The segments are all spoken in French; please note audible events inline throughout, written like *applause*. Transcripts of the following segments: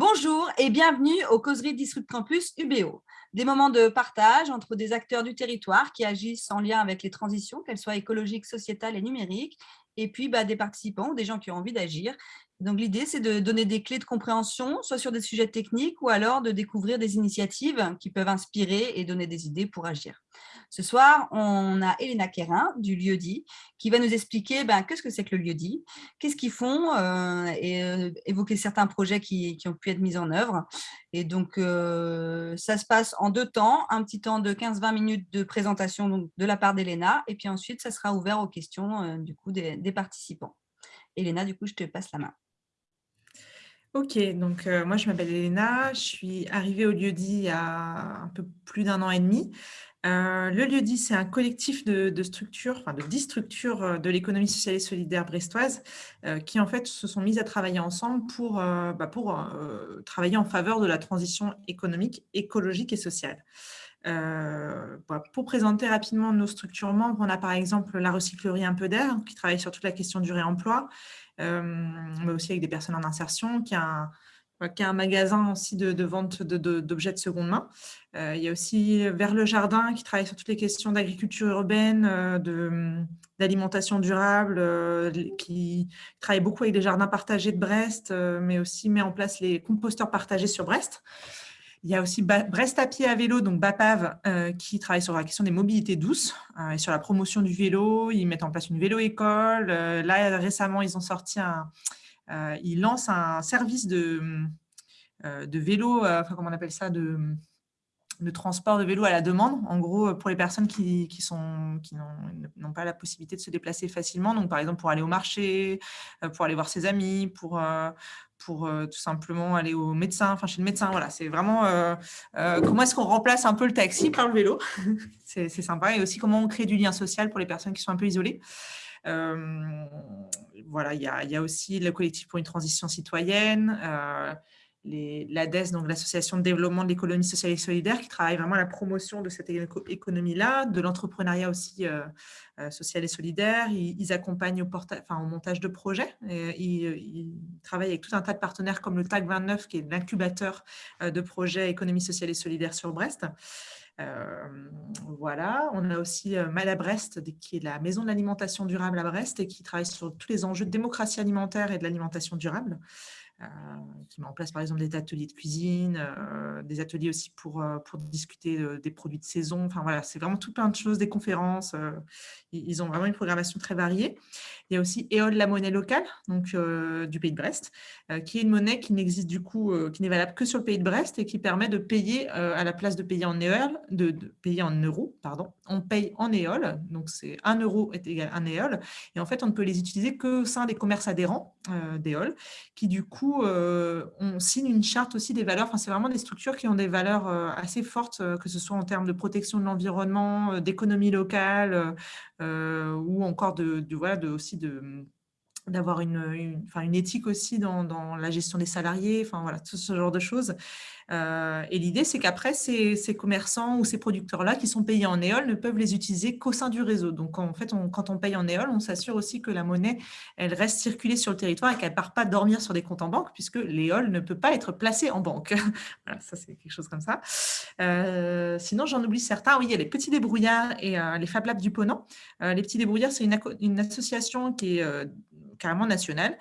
Bonjour et bienvenue aux causeries Disrupt Campus UBO. Des moments de partage entre des acteurs du territoire qui agissent en lien avec les transitions, qu'elles soient écologiques, sociétales et numériques, et puis bah, des participants, des gens qui ont envie d'agir donc, l'idée, c'est de donner des clés de compréhension, soit sur des sujets techniques ou alors de découvrir des initiatives qui peuvent inspirer et donner des idées pour agir. Ce soir, on a Elena Quérin du lieu-dit qui va nous expliquer ben, qu'est-ce que c'est que le lieu-dit, qu'est-ce qu'ils font euh, et euh, évoquer certains projets qui, ont pu être mis en œuvre. Et donc, euh, ça se passe en deux temps, un petit temps de 15-20 minutes de présentation de la part d'Elena et puis ensuite, ça sera ouvert aux questions du coup des, participants. Elena, du coup, je te passe la main. Ok, donc moi je m'appelle Elena, je suis arrivée au lieu-dit il y a un peu plus d'un an et demi. Euh, le lieu-dit, c'est un collectif de, structures, enfin de dix structures euh, de l'économie sociale et solidaire brestoise qui en fait se sont mises à travailler ensemble pour, bah, travailler en faveur de la transition économique, écologique et sociale. Bah, pour présenter rapidement nos structures membres, on a par exemple la recyclerie Un peu d'air qui travaille sur toute la question du réemploi, euh, mais aussi avec des personnes en insertion, qui a un, qui a un magasin aussi de, vente d'objets de, seconde main. Euh, il y a aussi Vers le Jardin qui travaille sur toutes les questions d'agriculture urbaine, euh, d'alimentation durable, qui travaille beaucoup avec les jardins partagés de Brest, mais aussi met en place les composteurs partagés sur Brest. Il y a aussi Brest à pied à vélo, donc BAPAV, euh, qui travaille sur la question des mobilités douces euh, et sur la promotion du vélo. Ils mettent en place une vélo-école. Euh, là, récemment, ils ont sorti un... ils lancent un service de, de vélo, enfin, comment on appelle ça, de de transport de vélo à la demande, en gros, pour les personnes qui, qui n'ont pas la possibilité de se déplacer facilement, donc par exemple pour aller au marché, pour aller voir ses amis, pour, pour euh, tout simplement aller au médecin, enfin chez le médecin. Voilà, c'est vraiment euh, euh, comment est-ce qu'on remplace un peu le taxi par le vélo? *laughs* c'est sympa. Et aussi comment on crée du lien social pour les personnes qui sont un peu isolées. voilà, il y, y, a, aussi le collectif pour une transition citoyenne, l'ADES, donc l'Association de développement de l'économie sociale et solidaire, qui travaille vraiment à la promotion de cette économie-là, de l'entrepreneuriat aussi euh, euh, social et solidaire. Ils, accompagnent au, montage de projets. ils, travaillent avec tout un tas de partenaires comme le TAG 29, qui est l'incubateur euh, de projets économie sociale et solidaire sur Brest. voilà, on a aussi Mal à Brest, qui est la maison de l'alimentation durable à Brest et qui travaille sur tous les enjeux de démocratie alimentaire et de l'alimentation durable. Euh, qui met en place par exemple des ateliers de cuisine, euh, des ateliers aussi pour, euh, pour discuter des produits de saison. Enfin voilà, c'est vraiment tout plein de choses, des conférences. ils ont vraiment une programmation très variée. Il y a aussi EOL, la monnaie locale, donc du pays de Brest, qui est une monnaie qui n'existe du coup, qui n'est valable que sur le pays de Brest et qui permet de payer à la place de payer en EOL, de, payer en euros, pardon, on paye en EOL, donc c'est 1 euro est égal à 1 EOL, et en fait on ne peut les utiliser que au sein des commerces adhérents d'EOL, qui du coup euh, on signe une charte aussi des valeurs. Enfin, c'est vraiment des structures qui ont des valeurs euh, assez fortes, euh, que ce soit en termes de protection de l'environnement, d'économie locale, ou encore de, aussi de d'avoir une, une éthique aussi dans, dans, la gestion des salariés, enfin voilà, tout ce genre de choses. Euh, et l'idée, c'est qu'après, ces, commerçants ou ces producteurs-là qui sont payés en éole ne peuvent les utiliser qu'au sein du réseau. Donc, en fait, quand on paye en éole, on s'assure aussi que la monnaie, elle reste circulée sur le territoire et qu'elle ne part pas dormir sur des comptes en banque, puisque l'éole ne peut pas être placée en banque. *laughs* voilà, ça, c'est quelque chose comme ça. Euh, sinon, j'en oublie certains. Oui, il y a les Petits Débrouillards et euh, les Fab Labs du Ponant. les Petits Débrouillards, c'est une, association qui est carrément nationale,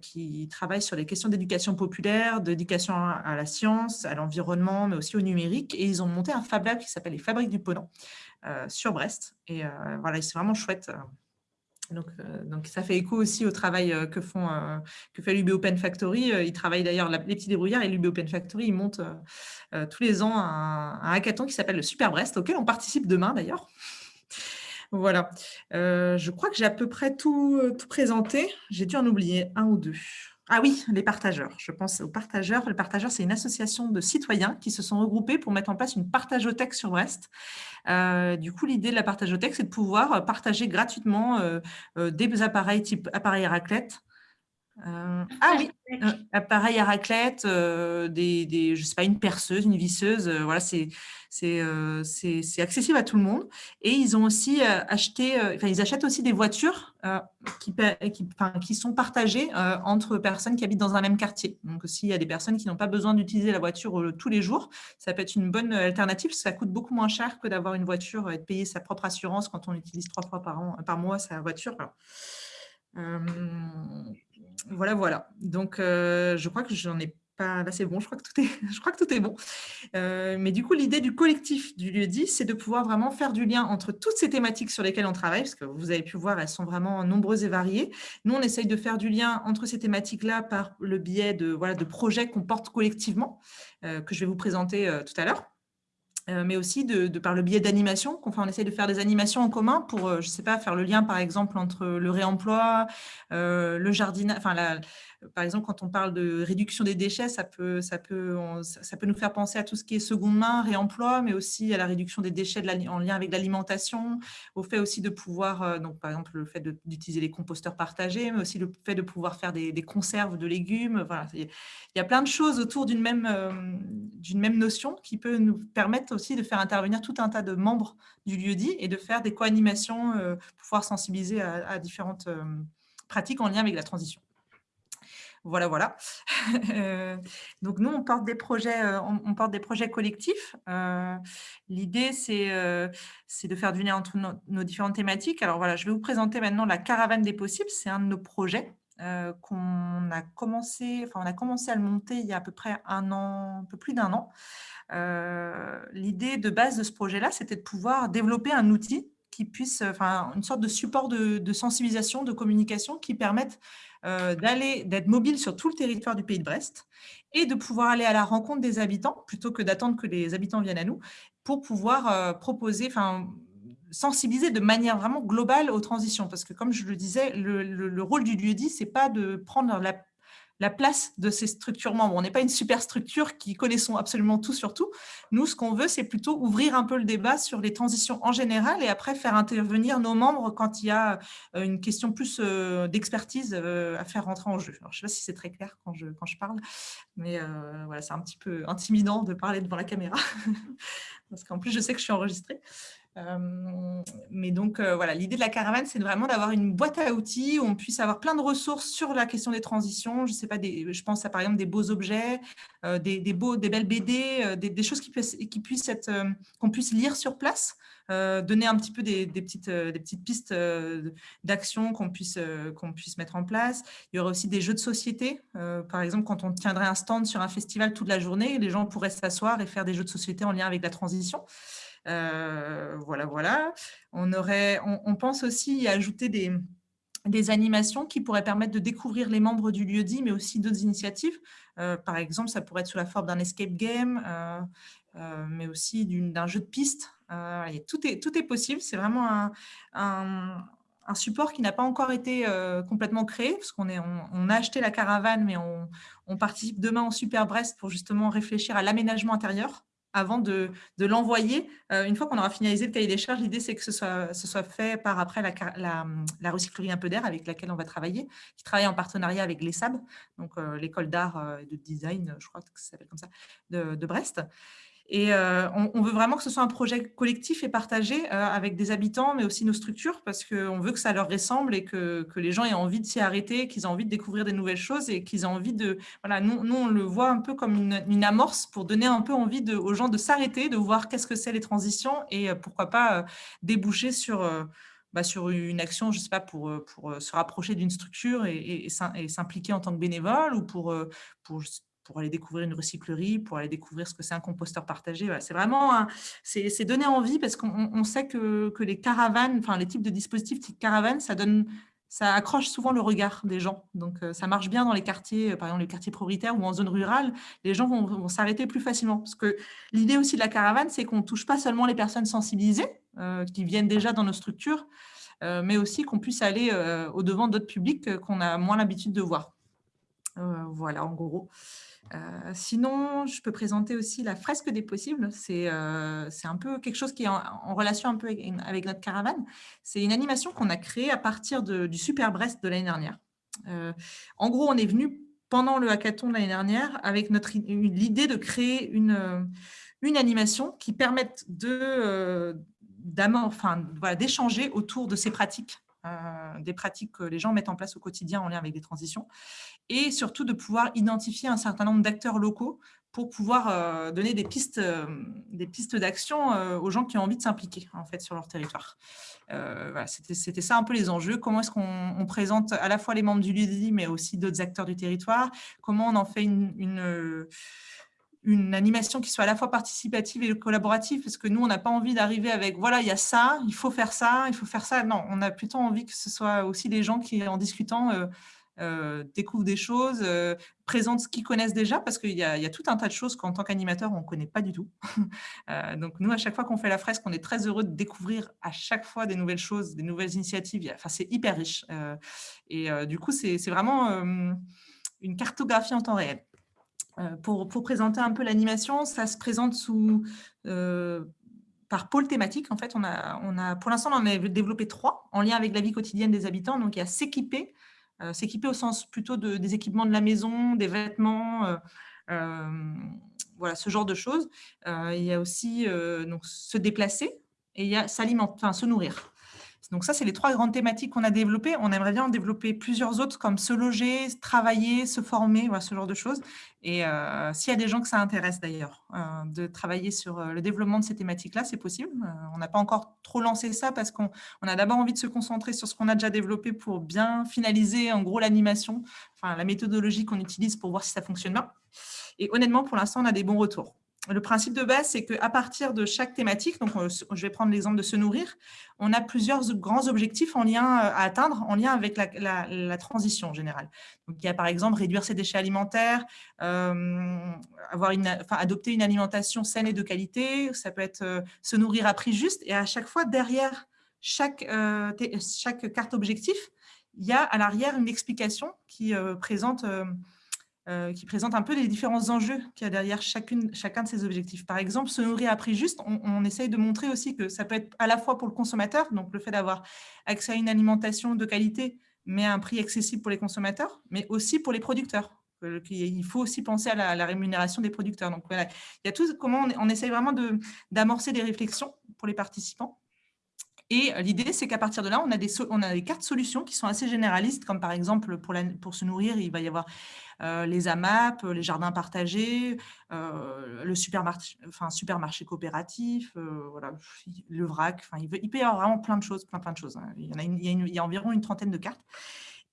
qui travaille sur les questions d'éducation populaire, d'éducation à la science, à l'environnement, mais aussi au numérique. Et ils ont monté un Fab Lab qui s'appelle les Fabriques du Ponant euh, sur Brest. Et euh, voilà, c'est vraiment chouette. Donc, euh, donc, ça fait écho aussi au travail que, font, que fait l'UB Open Factory. Ils travaillent d'ailleurs, les petits débrouillards et l'UB Open Factory, ils montent tous les ans un, un hackathon qui s'appelle le Super Brest, auquel on participe demain d'ailleurs. Voilà, je crois que j'ai à peu près tout, tout présenté. J'ai dû en oublier un ou deux. Ah oui, les partageurs. Je pense aux partageurs. Le partageur, c'est une association de citoyens qui se sont regroupés pour mettre en place une partageothèque sur Brest. Euh, du coup, l'idée de la partageothèque, c'est de pouvoir partager gratuitement euh, euh, des appareils type appareil raclette, Euh, ah oui, euh, appareil à raclette, euh, des, des, je sais pas, une perceuse, une visseuse, voilà, c'est c'est accessible à tout le monde. Et ils ont aussi acheté, enfin, ils achètent aussi des voitures qui, qui, qui, sont partagées entre personnes qui habitent dans un même quartier. Donc, s'il y a des personnes qui n'ont pas besoin d'utiliser la voiture tous les jours, ça peut être une bonne alternative, parce que ça coûte beaucoup moins cher que d'avoir une voiture et de payer sa propre assurance quand on utilise trois fois par, an, par mois sa voiture. Voilà, voilà. Donc, euh, je crois que j'en ai pas... Là, c'est bon, *laughs* je crois que tout est, bon. Euh, mais du coup, l'idée du collectif du lieu dit, c'est de pouvoir vraiment faire du lien entre toutes ces thématiques sur lesquelles on travaille, parce que vous avez pu voir, elles sont vraiment nombreuses et variées. Nous, on essaye de faire du lien entre ces thématiques-là par le biais de, voilà, de projets qu'on porte collectivement, euh, que je vais vous présenter tout à l'heure. Mais aussi de, par le biais d'animation. Enfin, on essaie de faire des animations en commun pour, je ne sais pas, faire le lien, par exemple, entre le réemploi, le jardinage, enfin, la, par exemple, quand on parle de réduction des déchets, ça peut, ça, peut, ça peut nous faire penser à tout ce qui est seconde main, réemploi, mais aussi à la réduction des déchets en lien avec l'alimentation, au fait aussi de pouvoir, euh, donc par exemple le fait d'utiliser les composteurs partagés, mais aussi le fait de pouvoir faire des, conserves de légumes. Voilà. Il y a plein de choses autour d'une même, euh, même notion qui peut nous permettre aussi de faire intervenir tout un tas de membres du lieu-dit et de faire des co-animations euh, pouvoir sensibiliser à différentes pratiques en lien avec la transition. Voilà, voilà. Euh, *laughs* donc, nous, on porte des projets, euh, on, porte des projets collectifs. Euh, l'idée, c'est de faire du lien entre nos, différentes thématiques. Alors, voilà, je vais vous présenter maintenant la caravane des possibles. C'est un de nos projets qu'on a commencé, enfin, on a commencé à le monter il y a à peu près un an, un peu plus d'un an. L'idée de base de ce projet-là, c'était de pouvoir développer un outil qui puisse, enfin, une sorte de support de, sensibilisation, de communication qui permette euh, d'aller, d'être mobile sur tout le territoire du pays de Brest et de pouvoir aller à la rencontre des habitants plutôt que d'attendre que les habitants viennent à nous pour pouvoir euh, proposer, sensibiliser de manière vraiment globale aux transitions. Parce que comme je le disais, le, le rôle du lieu-dit, ce n'est pas de prendre la la place de ces structures membres. On n'est pas une super structure qui connaissons absolument tout sur tout. Nous, ce qu'on veut, c'est plutôt ouvrir un peu le débat sur les transitions en général et après faire intervenir nos membres quand il y a euh, une question plus euh, d'expertise euh, à faire rentrer en jeu. Je ne sais pas si c'est très clair quand je, quand je parle, mais voilà, c'est un petit peu intimidant de parler devant la caméra *laughs* parce qu'en plus, je sais que je suis enregistrée. Euh, mais donc, euh, voilà, l'idée de la caravane, c'est vraiment d'avoir une boîte à outils où on puisse avoir plein de ressources sur la question des transitions. Je sais pas, je pense à par exemple des beaux objets, euh, des, beaux, des belles BD, des, choses qui, puissent, qu'on puisse lire sur place, donner un petit peu des, petites, des petites pistes d'action qu'on puisse, qu'on puisse mettre en place. Il y aurait aussi des jeux de société. par exemple, quand on tiendrait un stand sur un festival toute la journée, les gens pourraient s'asseoir et faire des jeux de société en lien avec la transition. Euh, voilà, voilà. On, aurait, on, pense aussi y ajouter des, des animations qui pourraient permettre de découvrir les membres du lieu-dit, mais aussi d'autres initiatives. Euh, par exemple, ça pourrait être sous la forme d'un escape game, euh, mais aussi d'un jeu de piste. tout, est, tout est possible. C'est vraiment un, un, support qui n'a pas encore été complètement créé, parce qu'on on, on, a acheté la caravane, mais on, on participe demain en Super Brest pour justement réfléchir à l'aménagement intérieur avant de, l'envoyer. Euh, une fois qu'on aura finalisé le cahier des charges, l'idée, c'est que ce soit, fait par après la, la, recyclerie un peu d'air avec laquelle on va travailler, qui travaille en partenariat avec l'ESAB, donc euh, l'école d'art euh, et de design, je crois que ça s'appelle comme ça, de Brest. Et euh, on, veut vraiment que ce soit un projet collectif et partagé euh, avec des habitants, mais aussi nos structures, parce qu'on veut que ça leur ressemble et que, les gens aient envie de s'y arrêter, qu'ils aient envie de découvrir des nouvelles choses et qu'ils aient envie de... Voilà, nous, nous, on le voit un peu comme une, amorce pour donner un peu envie aux gens de s'arrêter, de voir qu'est-ce que c'est les transitions et euh, pourquoi pas déboucher sur... Bah, sur une action, je sais pas, pour, se rapprocher d'une structure et, s'impliquer en tant que bénévole ou pour pour aller découvrir une recyclerie, pour aller découvrir ce que c'est un composteur partagé. C'est vraiment, c'est donner envie parce qu'on sait que, que, les caravanes, enfin les types de dispositifs type caravane, ça donne, ça accroche souvent le regard des gens. Donc euh, ça marche bien dans les quartiers, euh, par exemple les quartiers prioritaires ou en zone rurale, les gens vont, s'arrêter plus facilement. Parce que l'idée aussi de la caravane, c'est qu'on ne touche pas seulement les personnes sensibilisées euh, qui viennent déjà dans nos structures, mais aussi qu'on puisse aller au-devant d'autres publics qu'on a moins l'habitude de voir. Voilà, en gros. Euh, sinon, je peux présenter aussi la fresque des possibles. C'est euh, un peu quelque chose qui est en, relation un peu avec, notre caravane. C'est une animation qu'on a créée à partir du Super Brest de l'année dernière. en gros, on est venu pendant le hackathon l'année dernière avec l'idée de créer une, une animation qui permette de, enfin, voilà, d'échanger autour de ces pratiques euh, des pratiques que les gens mettent en place au quotidien en lien avec des transitions, et surtout de pouvoir identifier un certain nombre d'acteurs locaux pour pouvoir euh, donner des pistes, euh, pistes d'action aux gens qui ont envie de s'impliquer en fait sur leur territoire. Voilà, C'était ça un peu les enjeux. Comment est-ce qu'on présente à la fois les membres du LUDI, mais aussi d'autres acteurs du territoire? Comment on en fait une animation qui soit à la fois participative et collaborative, parce que nous, on n'a pas envie d'arriver avec « voilà, il y a ça, il faut faire ça, il faut faire ça ». Non, on a plutôt envie que ce soit aussi les gens qui, en discutant, euh, euh, découvrent des choses, euh, présentent ce qu'ils connaissent déjà, parce qu'il y, y, a tout un tas de choses qu'en tant qu'animateur, on ne connaît pas du tout. *laughs* donc, nous, à chaque fois qu'on fait la fresque, on est très heureux de découvrir à chaque fois des nouvelles choses, des nouvelles initiatives. Enfin, c'est hyper riche. et du coup, c'est vraiment une cartographie en temps réel. Euh, pour, présenter un peu l'animation, ça se présente sous, euh, par pôle thématique. En fait, on a, pour l'instant, on en a développé trois en lien avec la vie quotidienne des habitants. Donc, il y a s'équiper, euh, s'équiper au sens plutôt de, des équipements de la maison, des vêtements, voilà, ce genre de choses. il y a aussi donc, se déplacer et il y a s'alimenter, enfin, se nourrir. Donc ça, c'est les trois grandes thématiques qu'on a développées. On aimerait bien en développer plusieurs autres, comme se loger, travailler, se former, voilà, ce genre de choses. Et euh, s'il y a des gens que ça intéresse d'ailleurs, euh, de travailler sur euh, le développement de ces thématiques-là, c'est possible. on n'a pas encore trop lancé ça parce qu'on a d'abord envie de se concentrer sur ce qu'on a déjà développé pour bien finaliser en gros l'animation, enfin la méthodologie qu'on utilise pour voir si ça fonctionne bien. Et honnêtement, pour l'instant, on a des bons retours le principe de base, c'est qu'à partir de chaque thématique, donc euh, je vais prendre l'exemple de se nourrir, on a plusieurs grands objectifs en lien euh, à atteindre en lien avec la, transition générale. Donc, il y a par exemple réduire ses déchets alimentaires, euh, avoir adopter une alimentation saine et de qualité, ça peut être se nourrir à prix juste, et à chaque fois, derrière chaque, chaque carte objectif, il y a à l'arrière une explication qui présente qui présente un peu les différents enjeux qu'il y a derrière chacune, chacun de ces objectifs. Par exemple, se nourrir à prix juste, on, essaye de montrer aussi que ça peut être à la fois pour le consommateur, donc le fait d'avoir accès à une alimentation de qualité, mais à un prix accessible pour les consommateurs, mais aussi pour les producteurs. Il faut aussi penser à la, rémunération des producteurs. Donc voilà, il y a tout comment on, on essaye vraiment d'amorcer des réflexions pour les participants et l'idée, c'est qu'à partir de là, on a, des, on a des cartes solutions qui sont assez généralistes, comme par exemple, pour, pour se nourrir, il va y avoir euh, les AMAP, les jardins partagés, euh, le supermarché, enfin, supermarché coopératif, euh, voilà, le vrac, enfin, il, peut y avoir vraiment plein de choses, plein, plein de choses. Il y a environ une trentaine de cartes.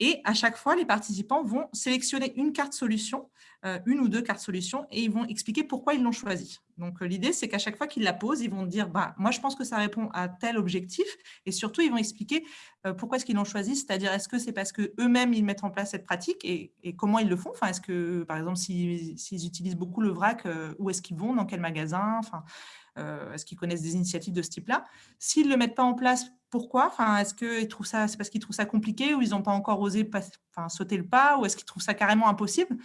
Et à chaque fois, les participants vont sélectionner une carte solution, euh, une ou deux cartes solutions, et ils vont expliquer pourquoi ils l'ont choisie. Donc, euh, l'idée, c'est qu'à chaque fois qu'ils la posent, ils vont dire bah, moi, je pense que ça répond à tel objectif », et surtout, ils vont expliquer euh, pourquoi est-ce qu'ils l'ont choisi, c'est-à-dire est-ce que c'est parce qu'eux-mêmes, ils mettent en place cette pratique, et, comment ils le font? Enfin, Est-ce que, par exemple, s'ils utilisent beaucoup le vrac, où est-ce qu'ils vont, dans quel magasin? Enfin, Est-ce qu'ils connaissent des initiatives de ce type-là? S'ils ne le mettent pas en place pourquoi? Enfin, Est-ce qu'ils trouvent ça, c'est parce qu'ils trouvent ça compliqué ou ils n'ont pas encore osé sauter le pas ou est-ce qu'ils trouvent ça carrément impossible?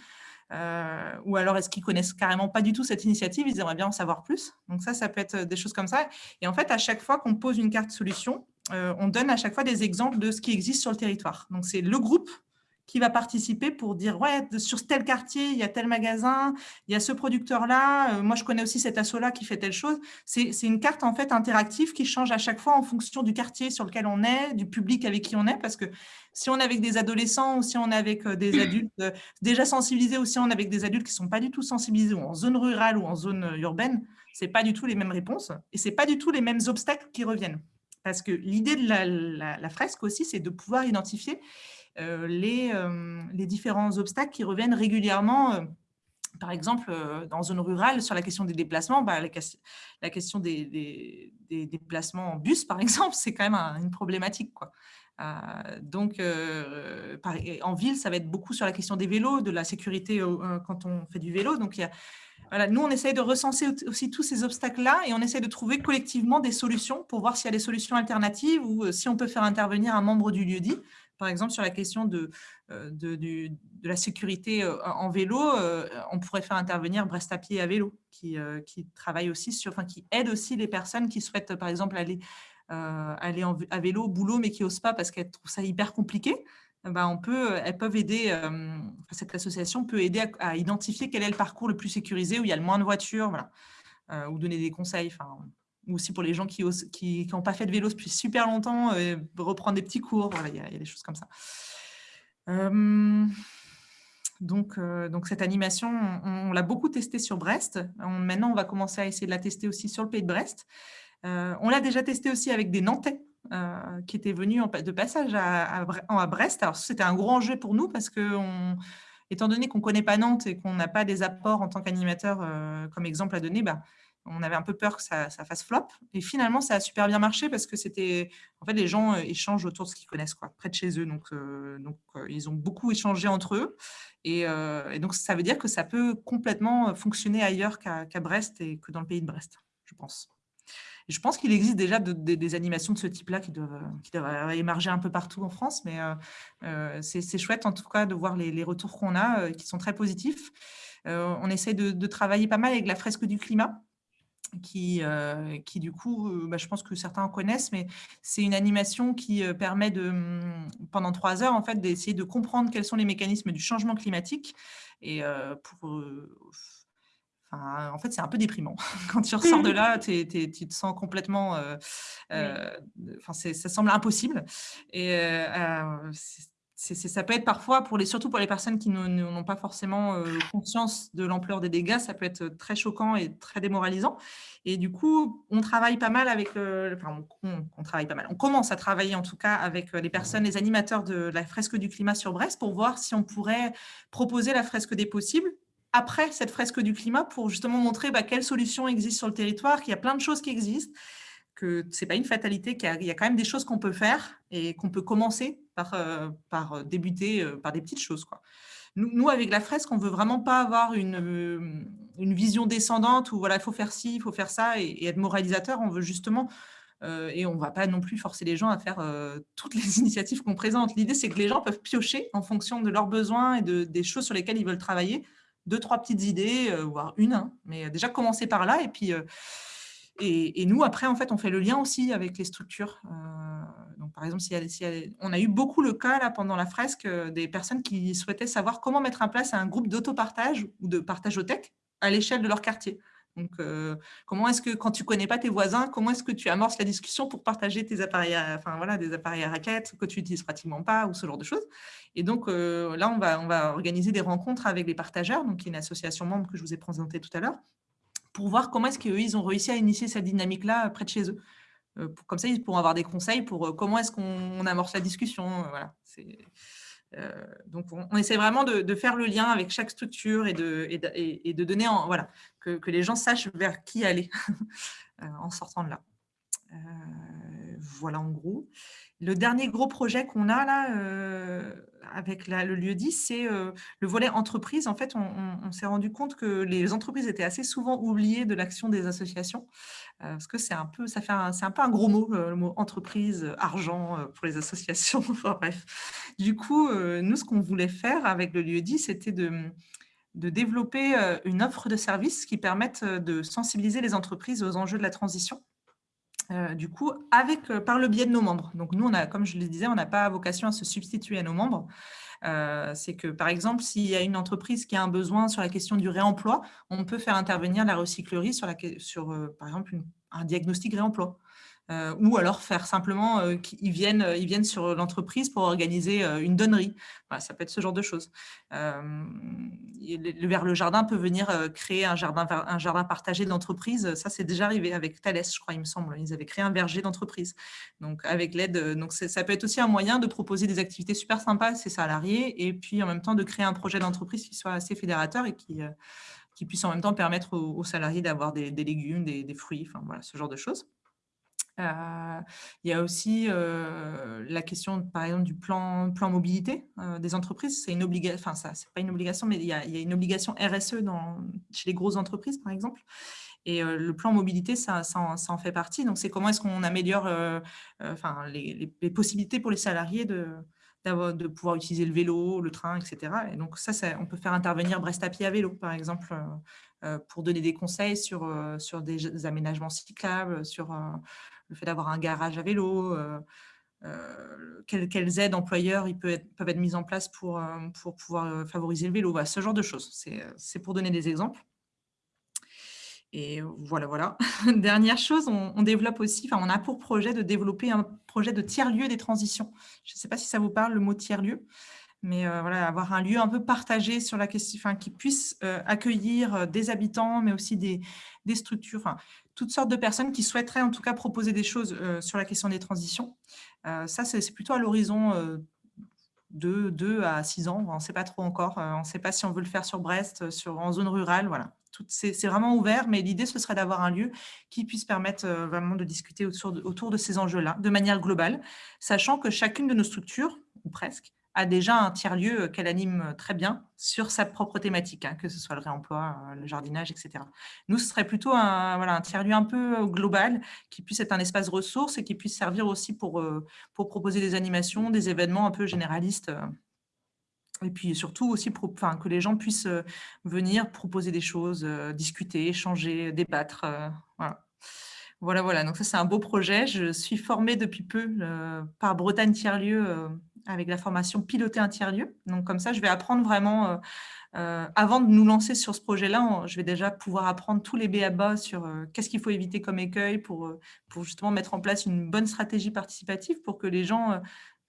Euh, ou alors est-ce qu'ils connaissent carrément pas du tout cette initiative, ils aimeraient bien en savoir plus. Donc ça, ça peut être des choses comme ça. Et en fait, à chaque fois qu'on pose une carte solution, euh, on donne à chaque fois des exemples de ce qui existe sur le territoire. Donc c'est le groupe qui va participer pour dire ouais sur tel quartier il y a tel magasin il y a ce producteur là euh, moi je connais aussi cet asso là qui fait telle chose. C'est une carte en fait interactive qui change à chaque fois en fonction du quartier sur lequel on est du public avec qui on est parce que si on est avec des adolescents ou si on est avec euh, des adultes euh, déjà sensibilisés ou si on est avec des adultes qui sont pas du tout sensibilisés ou en zone rurale ou en zone urbaine c'est pas du tout les mêmes réponses et c'est pas du tout les mêmes obstacles qui reviennent. Parce que l'idée de la fresque aussi c'est de pouvoir identifier les, euh, les, différents obstacles qui reviennent régulièrement euh, par exemple, dans zone rurale, sur la question des déplacements, bah, la, question des, déplacements en bus, par *laughs* exemple, c'est quand même une problématique. Quoi. donc, en ville, ça va être beaucoup sur la question des vélos, de la sécurité quand on fait du vélo. Donc, il y a, nous, on essaye de recenser aussi tous ces obstacles-là et on essaie de trouver collectivement des solutions pour voir s'il y a des solutions alternatives ou si on peut faire intervenir un membre du lieu dit par exemple, sur la question de, euh, de, la sécurité euh, en vélo, euh, on pourrait faire intervenir Brest à pied à vélo, qui, qui travaille aussi sur, enfin, qui aide aussi les personnes qui souhaitent, par exemple, aller, aller à vélo au boulot, mais qui n'osent pas parce qu'elles trouvent ça hyper compliqué. ben, on peut, elles peuvent aider, cette association peut aider à, identifier quel est le parcours le plus sécurisé, où il y a le moins de voitures, voilà, ou donner des conseils, aussi pour les gens qui n'ont pas fait de vélo depuis super longtemps, reprendre des petits cours, il y, a, des choses comme ça. donc, donc, cette animation, on, l'a beaucoup testée sur Brest. maintenant, on va commencer à essayer de la tester aussi sur le pays de Brest. on l'a déjà testé aussi avec des Nantais euh, qui était venu de passage à, Brest. Alors, c'était un gros enjeu pour nous parce que, étant donné qu'on ne connaît pas Nantes et qu'on n'a pas des apports en tant qu'animateur euh, comme exemple à donner, bah, on avait un peu peur que ça, fasse flop. Et finalement, ça a super bien marché parce que c'était. En fait, les gens euh, échangent autour de ce qu'ils connaissent, quoi, près de chez eux. Donc, donc ils ont beaucoup échangé entre eux. Et, donc, ça veut dire que ça peut complètement fonctionner ailleurs qu'à Brest et que dans le pays de Brest, je pense je pense qu'il existe déjà des animations de ce type-là qui doivent, qui émerger un peu partout en France, mais euh, euh, c'est chouette en tout cas de voir les, retours qu'on a euh, qui sont très positifs. on essaie de, travailler pas mal avec la fresque du climat, qui, qui du coup, bah, je pense que certains en connaissent, mais c'est une animation qui permet de, pendant trois heures, en fait, d'essayer de comprendre quels sont les mécanismes du changement climatique et pour en fait, c'est un peu déprimant. *laughs* Quand tu ressors de là, *laughs* tu te sens complètement... Euh, euh, ça semble impossible. Et euh, ça peut être parfois, surtout pour les personnes qui n'ont pas forcément conscience de l'ampleur des dégâts, ça peut être très choquant et très démoralisant. Et du coup, on travaille pas mal avec... enfin, on, travaille pas mal. On commence à travailler en tout cas avec les personnes, les animateurs de la fresque du climat sur Brest pour voir si on pourrait proposer la fresque des possibles après cette fresque du climat pour justement montrer bah, quelles solutions existent sur le territoire, qu'il y a plein de choses qui existent, que ce n'est pas une fatalité, qu'il y, a quand même des choses qu'on peut faire et qu'on peut commencer par, euh, par débuter euh, par des petites choses. Quoi. Nous, avec la fresque, on ne veut vraiment pas avoir une, euh, une vision descendante où voilà, il faut faire ci, il faut faire ça et, être moralisateur. On veut justement et on ne va pas non plus forcer les gens à faire toutes les *laughs* initiatives qu'on présente. L'idée, c'est que les gens peuvent piocher en fonction de leurs besoins et de, des choses sur lesquelles ils veulent travailler deux, trois petites idées, euh, voire une, hein, mais déjà commencer par là. Et puis, euh, et, nous, après, en fait, on fait le lien aussi avec les structures. Euh, donc, par exemple, on a eu beaucoup le cas là, pendant la fresque des personnes qui souhaitaient savoir comment mettre en place un groupe d'autopartage ou de partage au tech à l'échelle de leur quartier. Donc, euh, comment est-ce que, quand tu ne connais pas tes voisins, comment est-ce que tu amorces la discussion pour partager tes appareils, enfin, voilà, des appareils à raquettes que tu n'utilises pratiquement pas ou ce genre de choses. Et donc, euh, là, on va, on va organiser des rencontres avec les partageurs, donc une association membre que je vous ai présentée tout à l'heure, pour voir comment est-ce qu'ils ils ont réussi à initier cette dynamique-là près de chez eux. Euh, comme ça, ils pourront avoir des conseils pour comment est-ce qu'on amorce la discussion. voilà, c'est euh, donc, on, essaie vraiment de, faire le lien avec chaque structure et de, et de, donner, en, voilà, que, les gens sachent vers qui aller *laughs* euh, en sortant de là. Euh, voilà en gros. Le dernier gros projet qu'on a là, avec le lieu 10, c'est le volet entreprise. En fait, on, s'est rendu compte que les entreprises étaient assez souvent oubliées de l'action des associations, parce que c'est un peu, ça fait c'est un peu un gros mot, le mot entreprise, argent pour les *laughs* associations. bref. Du coup, nous, ce qu'on voulait faire avec le lieu 10, c'était de de développer une offre de services qui permette de sensibiliser les entreprises aux enjeux de la transition euh, du coup, avec, euh, par le biais de nos membres. Donc, nous, on a, comme je le disais, on n'a pas vocation à se substituer à nos membres. Euh, c'est que, par exemple, s'il y a une entreprise qui a un besoin sur la question du réemploi, on peut faire intervenir la recyclerie sur, la, sur par exemple, un diagnostic réemploi. Euh, ou alors faire simplement euh, qu'ils viennent, euh, ils viennent sur l'entreprise pour organiser une donnerie. ça peut être ce genre de choses. vers le jardin peut venir créer un jardin, un jardin partagé d'entreprise. Ça, c'est déjà arrivé avec Thales, je crois, il me semble. Ils avaient créé un verger d'entreprise. Donc, avec l'aide, donc ça peut être aussi un moyen de proposer des activités super sympas à ses salariés et puis en même temps de créer un projet d'entreprise qui soit assez fédérateur et qui, qui puisse en même temps permettre aux, salariés d'avoir des, légumes, des, des fruits, enfin voilà, ce genre de choses. Euh, il y a aussi euh, la question, par exemple, du plan, plan mobilité euh, des entreprises. C'est une obligation, enfin, ça, c'est pas une obligation, mais il y, a, une obligation RSE dans, chez les grosses entreprises, par exemple. Et le plan mobilité, ça, ça, en, fait partie. Donc, c'est comment est-ce qu'on améliore enfin, les, possibilités pour les salariés de, de pouvoir utiliser le vélo, le train, etc. Et donc, ça, ça on peut faire intervenir Brest à pied à vélo, par exemple, pour donner des conseils sur, sur des aménagements cyclables, sur le fait d'avoir un garage à vélo, euh, quelles, aides employeurs ils peuvent être, mises en place pour, pour pouvoir favoriser le vélo. Ce genre de choses. C'est pour donner des exemples. Et voilà, voilà. *laughs* Dernière chose, on, développe aussi, on a pour projet de développer un projet de tiers-lieu des transitions. Je ne sais pas si ça vous parle, le mot tiers-lieu, mais voilà, avoir un lieu un peu partagé sur la question, qui puisse accueillir des habitants, mais aussi des, structures, toutes sortes de personnes qui souhaiteraient en tout cas proposer des choses sur la question des transitions. ça, c'est plutôt à l'horizon de 2 à 6 ans, on ne sait pas trop encore, on ne sait pas si on veut le faire sur Brest, sur, en zone rurale, voilà c'est vraiment ouvert, mais l'idée, ce serait d'avoir un lieu qui puisse permettre euh, vraiment de discuter autour de ces enjeux-là, de manière globale, sachant que chacune de nos structures, ou presque, a déjà un tiers-lieu euh, qu'elle anime euh, très bien sur sa propre thématique, hein, que ce soit le réemploi, le jardinage, etc. Nous, ce serait plutôt un, un tiers-lieu un peu global qui puisse être un espace ressource et qui puisse servir aussi pour, proposer des animations, des événements un peu généralistes et puis surtout aussi pour, que les gens puissent euh, venir proposer des choses, euh, discuter, échanger, débattre. Euh, voilà. voilà, voilà. Donc ça, c'est un beau projet. Je suis formée depuis peu par Bretagne Tiers-Lieu avec la formation Piloter un tiers-lieu. Donc comme ça, je vais apprendre vraiment, avant de nous lancer sur ce projet-là, je vais déjà pouvoir apprendre tous les BABA sur qu'est-ce qu'il faut éviter comme écueil pour, pour justement mettre en place une bonne stratégie participative pour que les gens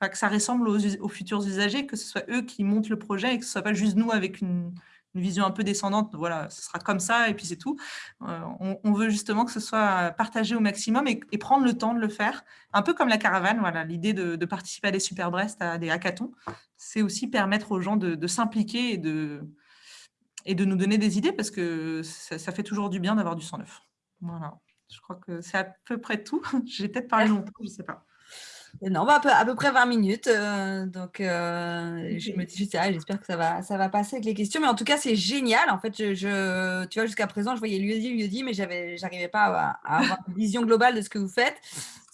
que ça ressemble aux, futurs usagers, que ce soit eux qui montent le projet et que ce ne soit pas juste nous avec une, vision un peu descendante, voilà, ce sera comme ça et puis c'est tout. Euh, on, veut justement que ce soit partagé au maximum et, prendre le temps de le faire, un peu comme la caravane, voilà, l'idée de, participer à des Super Brest, à des hackathons, c'est aussi permettre aux gens de, s'impliquer et de, et de nous donner des idées parce que ça, ça fait toujours du bien d'avoir du sang neuf. Voilà, je crois que c'est à peu près tout. *laughs* J'ai peut-être parlé longtemps, je ne sais pas. Non, bah, à peu, près 20 minutes. Euh, donc, euh, je me dis, ah, j'espère que ça va, ça va passer avec les questions. Mais en tout cas, c'est génial. En fait, je, tu vois, jusqu'à présent, je voyais lui dit, mais je n'arrivais pas à, avoir une vision globale de ce que vous faites.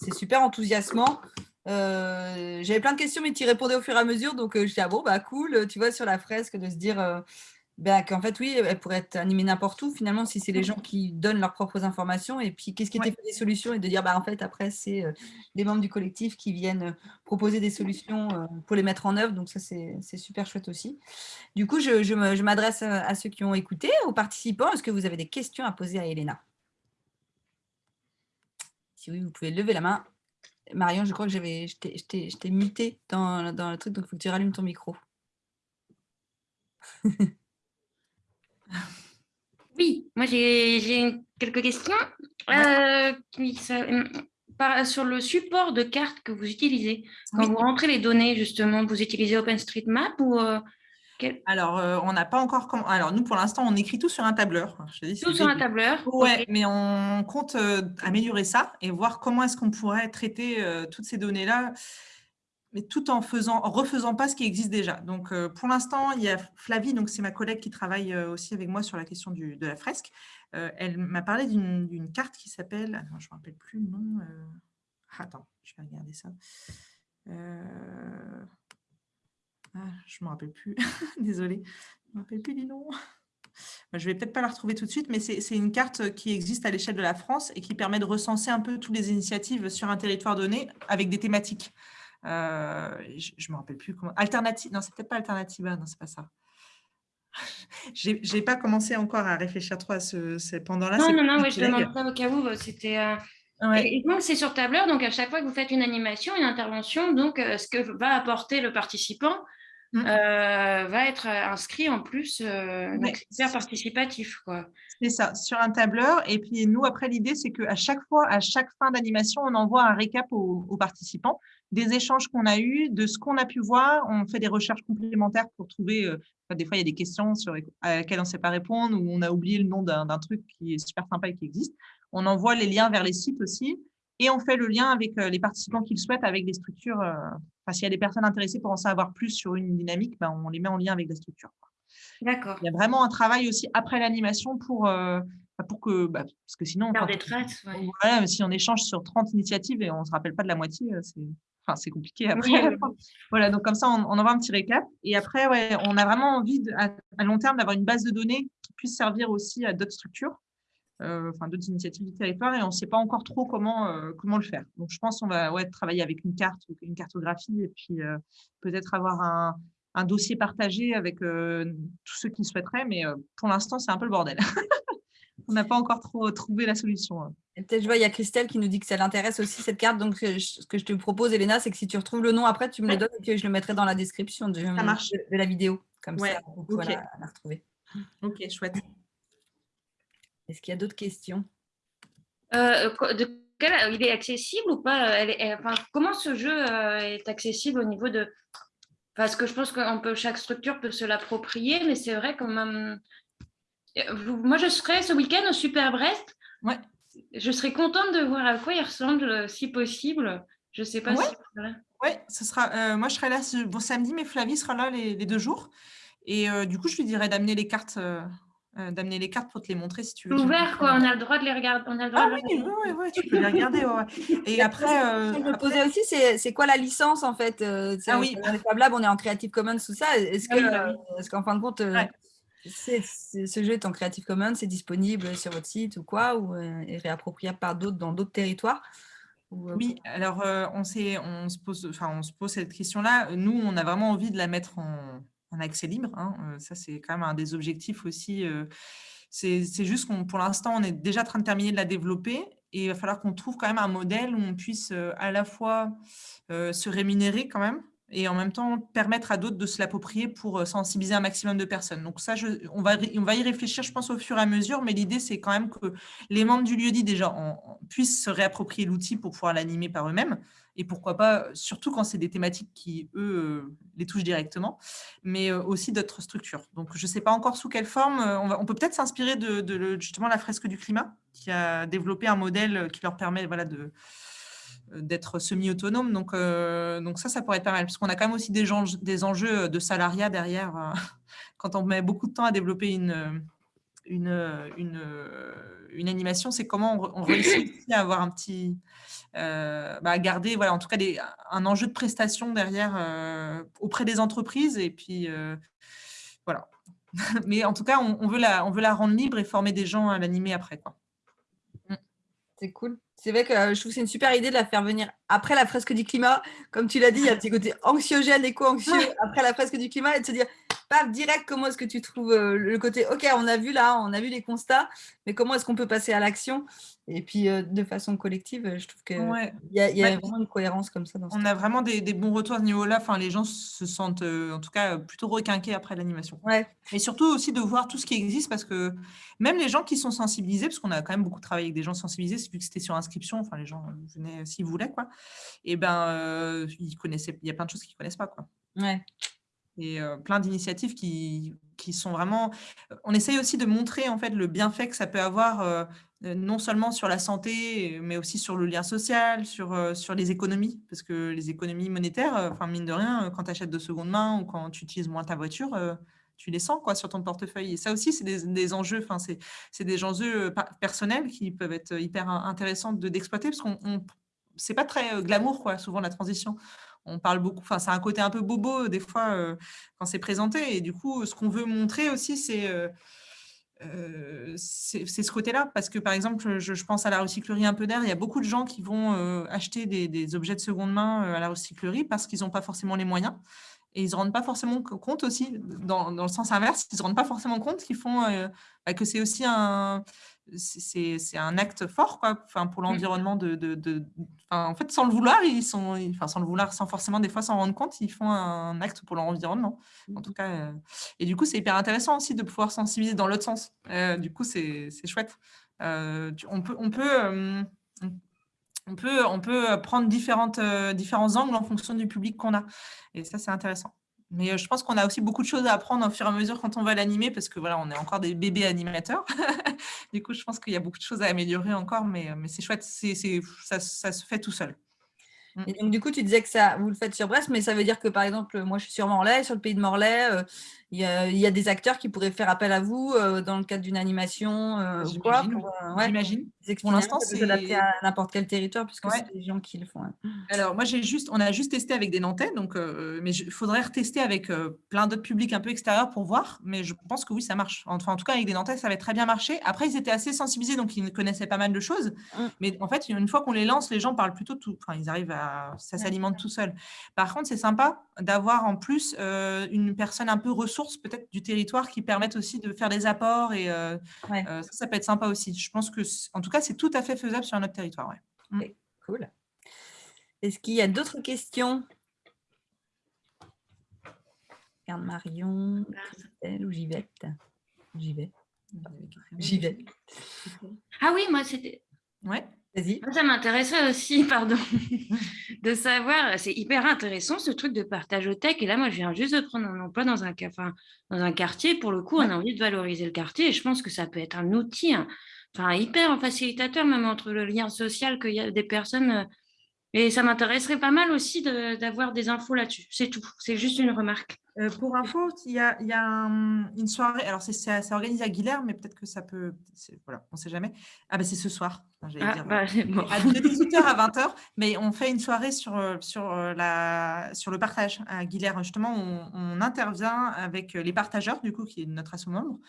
C'est super enthousiasmant. Euh, j'avais plein de questions, mais tu y répondais au fur et à mesure. Donc, je dis, ah bon, bah cool, tu vois, sur la fresque, de se dire ben, qu'en fait, oui, elle pourrait être animée n'importe où, finalement, si c'est les gens qui donnent leurs propres informations. Et puis, qu'est-ce qui était fait des solutions Et de dire, bah, en fait, après, c'est euh, les membres du collectif qui viennent euh, proposer des solutions euh, pour les mettre en œuvre. Donc, ça, c'est super chouette aussi. Du coup, je, je m'adresse à ceux qui ont écouté, aux participants. Est-ce que vous avez des questions à poser à Elena? Si oui, vous pouvez lever la main. Marion, je crois que je t'ai muté dans, dans le truc, donc il faut que tu rallumes ton micro. *laughs* Oui, moi j'ai quelques questions. Euh, sur le support de cartes que vous utilisez, quand vous rentrez les données, justement, vous utilisez OpenStreetMap ou euh, Alors, euh, on n'a pas encore... Alors, nous, pour l'instant, on écrit tout sur un tableur. tout sur un tableur Oui, mais on compte améliorer ça et voir comment est-ce qu'on pourrait traiter toutes ces données-là mais tout en faisant, refaisant pas ce qui existe déjà. Donc, euh, pour l'instant, il y a Flavie, donc c'est ma collègue qui travaille euh, aussi avec moi sur la question de la fresque. Euh, elle m'a parlé d'une carte qui s'appelle, je ne me rappelle plus le nom. attends, je vais regarder ça. Ah, je ne me rappelle plus. *laughs* Désolée, je ne me rappelle plus du nom. Je ne vais peut-être pas la retrouver tout de suite, mais c'est une carte qui existe à l'échelle de la France et qui permet de recenser un peu toutes les initiatives sur un territoire donné avec des thématiques. Euh, je ne me rappelle plus comment. Alternative, non, c'est peut-être pas Alternativa, non, c'est pas ça. *laughs* J'ai n'ai pas commencé encore à réfléchir trop à ce, pendant-là. Non, non, non, ouais, je demande ça au cas où. Euh, c'était. Euh, et, donc, c'est sur tableur, donc à chaque fois que vous faites une animation, une intervention, donc ce que va apporter le participant mmh. va être inscrit en plus, donc c'est participatif. C'est ça, sur un tableur. Et puis nous, après, l'idée, c'est qu'à chaque fois, à chaque fin d'animation, on envoie un récap aux participants des échanges qu'on a eus, de ce qu'on a pu voir. On fait des recherches complémentaires pour trouver, euh, des fois il y a des questions sur, à lesquelles on ne sait pas répondre ou on a oublié le nom d'un truc qui est super sympa et qui existe. On envoie les liens vers les sites aussi et on fait le lien avec euh, les participants qui le souhaitent avec des structures. Euh, enfin, s'il y a des personnes intéressées pour en savoir plus sur une dynamique, ben, on les met en lien avec des structures. D'accord. Il y a vraiment un travail aussi après l'animation pour, pour que, bah, parce que sinon, Faire des traites, si on échange sur 30 initiatives et on ne se rappelle pas de la moitié, c'est Enfin, c'est compliqué après. voilà, donc comme ça, on, on, envoie un petit récap. Et après, ouais, on a vraiment envie, à, long terme, d'avoir une base de données qui puisse servir aussi à d'autres structures. enfin d'autres initiatives du territoire et on ne sait pas encore trop comment, comment le faire. Donc je pense qu'on va ouais, travailler avec une carte ou une cartographie et puis peut-être avoir un, un, dossier partagé avec tous ceux qui souhaiteraient, mais pour l'instant c'est un peu le bordel. *laughs* on n'a pas encore trop trouvé la solution. Hein. Peut-être, je vois, il y a Christelle qui nous dit que ça l'intéresse aussi, cette carte. Donc, ce que je te propose, Elena, c'est que si tu retrouves le nom après, tu me le donnes et que je le mettrai dans la description de, de la vidéo. Comme ça, on peut la, retrouver. Ok, chouette. Est-ce qu'il y a d'autres questions? Euh, de Il est accessible ou pas? Comment ce jeu euh, est accessible au niveau de... Parce que je pense que peut, chaque structure peut se l'approprier, mais c'est vrai que même... Moi, je serai ce week-end au Super Brest. Ouais. Je serais contente de voir à quoi il ressemble, si possible. Je ne sais pas si... Oui, ce sera, euh, moi je serai là ce bon samedi, mais Flavie sera là les, deux jours. Et euh, du coup, je lui dirais d'amener les cartes, euh, d'amener les cartes pour te les montrer si tu veux. Ouvert, quoi. On a le droit de les regarder. On a le droit ah oui, oui, oui, tu peux les regarder. *laughs* Et après, je me posais aussi, c'est quoi la licence en fait Ah oui. Fab Lab, on est en Creative Commons, tout ça. Est-ce ah que, est-ce qu'en fin de compte, ce jeu est en Creative Commons, c'est disponible sur votre site ou quoi, ou est réappropriable par d'autres dans d'autres territoires oui, alors on, on, se pose, enfin, on se pose cette question-là. Nous, on a vraiment envie de la mettre en, accès libre. Hein. ça, c'est quand même un des objectifs aussi. c'est juste qu'on, pour l'instant, on est déjà en train de terminer de la développer et il va falloir qu'on trouve quand même un modèle où on puisse à la fois se rémunérer quand même, et en même temps permettre à d'autres de se l'approprier pour euh, sensibiliser un maximum de personnes. Donc ça, on, va, on va y réfléchir, je pense, au fur et à mesure, mais l'idée, c'est quand même que les membres du lieu-dit, déjà, puissent se réapproprier l'outil pour pouvoir l'animer par eux-mêmes, et pourquoi pas, surtout quand c'est des thématiques qui, eux, euh, les touchent directement, mais euh, aussi d'autres structures. Donc, je ne sais pas encore sous quelle forme. On, peut peut-être s'inspirer de, de, justement la fresque du climat, qui a développé un modèle qui leur permet voilà, de d'être semi-autonome. Donc, euh, donc ça, ça pourrait être pas mal, parce qu'on a quand même aussi des, des enjeux de salariat derrière. Euh, *laughs* quand on met beaucoup de temps à développer une, une, une, une animation, c'est comment on, réussit *coughs* à avoir un petit... Bah, garder, voilà, en tout cas, des, un enjeu de prestation derrière auprès des entreprises. Et puis, voilà. *laughs* Mais en tout cas, on, on, veut la, on veut la rendre libre et former des gens à l'animer après. quoi. C'est cool. C'est vrai que euh, je trouve que c'est une super idée de la faire venir après la fresque du climat. Comme tu l'as dit, il y a un petit côté anxiogène, éco-anxieux après la fresque du climat et de se dire, paf, direct, comment est-ce que tu trouves euh, le côté, OK, on a vu là, on a vu les constats, mais comment est-ce qu'on peut passer à l'action? Et puis, euh, de façon collective, je trouve qu'il y a, y a vraiment une cohérence comme ça. on a vraiment des, bons retours à ce niveau-là. Enfin, les gens se sentent, en tout cas, plutôt requinqués après l'animation. Ouais. Et surtout aussi de voir tout ce qui existe parce que même les gens qui sont sensibilisés, parce qu'on a quand même beaucoup travaillé avec des gens sensibilisés, vu que c'était sur inscription, enfin, les gens venaient s'ils voulaient, quoi et ben, euh, ils connaissaient, il y a plein de choses qu'ils ne connaissent pas. Quoi. Ouais. Et plein d'initiatives qui, qui, sont vraiment... On essaye aussi de montrer en fait, le bienfait que ça peut avoir, non seulement sur la santé, mais aussi sur le lien social, sur, sur les économies, parce que les économies monétaires, enfin mine de rien, quand tu achètes de seconde main ou quand tu utilises moins ta voiture, tu les sens quoi, sur ton portefeuille. Et ça aussi, c'est des, des, enjeux, c'est des enjeux personnels qui peuvent être hyper intéressants d'exploiter, parce qu'on c'est pas très glamour, quoi, souvent, la transition. On parle beaucoup, enfin, c'est un côté un peu bobo, des fois, quand c'est présenté. Et du coup, ce qu'on veut montrer aussi, c'est c'est ce côté-là, parce que par exemple, je, pense à la recyclerie un peu d'air, il y a beaucoup de gens qui vont acheter des, objets de seconde main à la recyclerie parce qu'ils n'ont pas forcément les moyens. Et ils ne se rendent pas forcément compte aussi, dans, dans le sens inverse, ils ne se rendent pas forcément compte qu'ils font, bah, que c'est aussi un, c'est un acte fort quoi, enfin, pour mmh. l'environnement. De, de, de en fait, sans le vouloir, ils sont, enfin, sans le vouloir, sans forcément des fois s'en rendre compte, ils font un acte pour leur environnement. En tout mmh. cas, euh, et du coup, c'est hyper intéressant aussi de pouvoir sensibiliser dans l'autre sens. Euh, du coup, c'est chouette. Euh, on peut, on peut, on peut, on peut prendre différentes, différents angles en fonction du public qu'on a. Et ça, c'est intéressant. Mais je pense qu'on a aussi beaucoup de choses à apprendre au fur et à mesure quand on va l'animer, parce que voilà, on est encore des bébés animateurs. *laughs* du coup, je pense qu'il y a beaucoup de choses à améliorer encore, mais, mais c'est chouette, ça, ça, se fait tout seul. Mmh. Et donc, du coup, tu disais que ça, vous le faites sur Brest, mais ça veut dire que, par exemple, moi, je suis sur Morlaix, sur le pays de Morlaix, il y, a, y, a des acteurs qui pourraient faire appel à vous dans le cadre d'une animation ou quoi J'imagine. pour l'instant, c'est adapté à n'importe quel territoire puisque c'est des gens qui le font. Hein. Alors, moi, j'ai juste, on a juste testé avec des Nantais, donc, euh, mais il faudrait retester avec euh, plein d'autres publics un peu extérieurs pour voir. Mais je pense que oui, ça marche. Enfin, en tout cas, avec des Nantais, ça avait très bien marché. Après, ils étaient assez sensibilisés, donc ils connaissaient pas mal de choses. Mmh. Mais en fait, une fois qu'on les lance, les gens parlent plutôt tout. Enfin, ils arrivent à, ça s'alimente tout seul. Par contre, c'est sympa d'avoir en plus euh, une personne un peu ressource, peut-être du territoire, qui permette aussi de faire des apports et ça, ça peut être sympa aussi. Je pense que, en tout cas, c'est tout à fait faisable sur notre territoire. Ouais. Mm. cool. Est-ce qu'il y a d'autres questions? Regarde Marion, Christelle ou Givette? J'y vais. J'y vais. Ah oui, moi c'était. Ouais. Ça m'intéresserait aussi, *laughs* pardon, de savoir, c'est hyper intéressant ce truc de partage au tech. Et là, moi, je viens juste de prendre un emploi dans un, enfin, dans un quartier. Pour le coup, on a envie de valoriser le quartier et je pense que ça peut être un outil, enfin, hyper facilitateur, même entre le lien social qu'il y a des personnes. Euh, et ça m'intéresserait pas mal aussi d'avoir des infos là-dessus. C'est tout. C'est juste une remarque. Euh, pour info, il y a, une soirée. Alors, c'est organisé à Guilherme, mais peut-être que ça peut. Voilà, on ne sait jamais. Ah, ben c'est ce soir. Ah, bah, à 18h à *laughs* 20h, mais on fait une soirée sur, euh, sur, euh, la, sur le partage à Guilherme. Justement, on, intervient avec les partageurs, du coup, qui est notre assaut membre,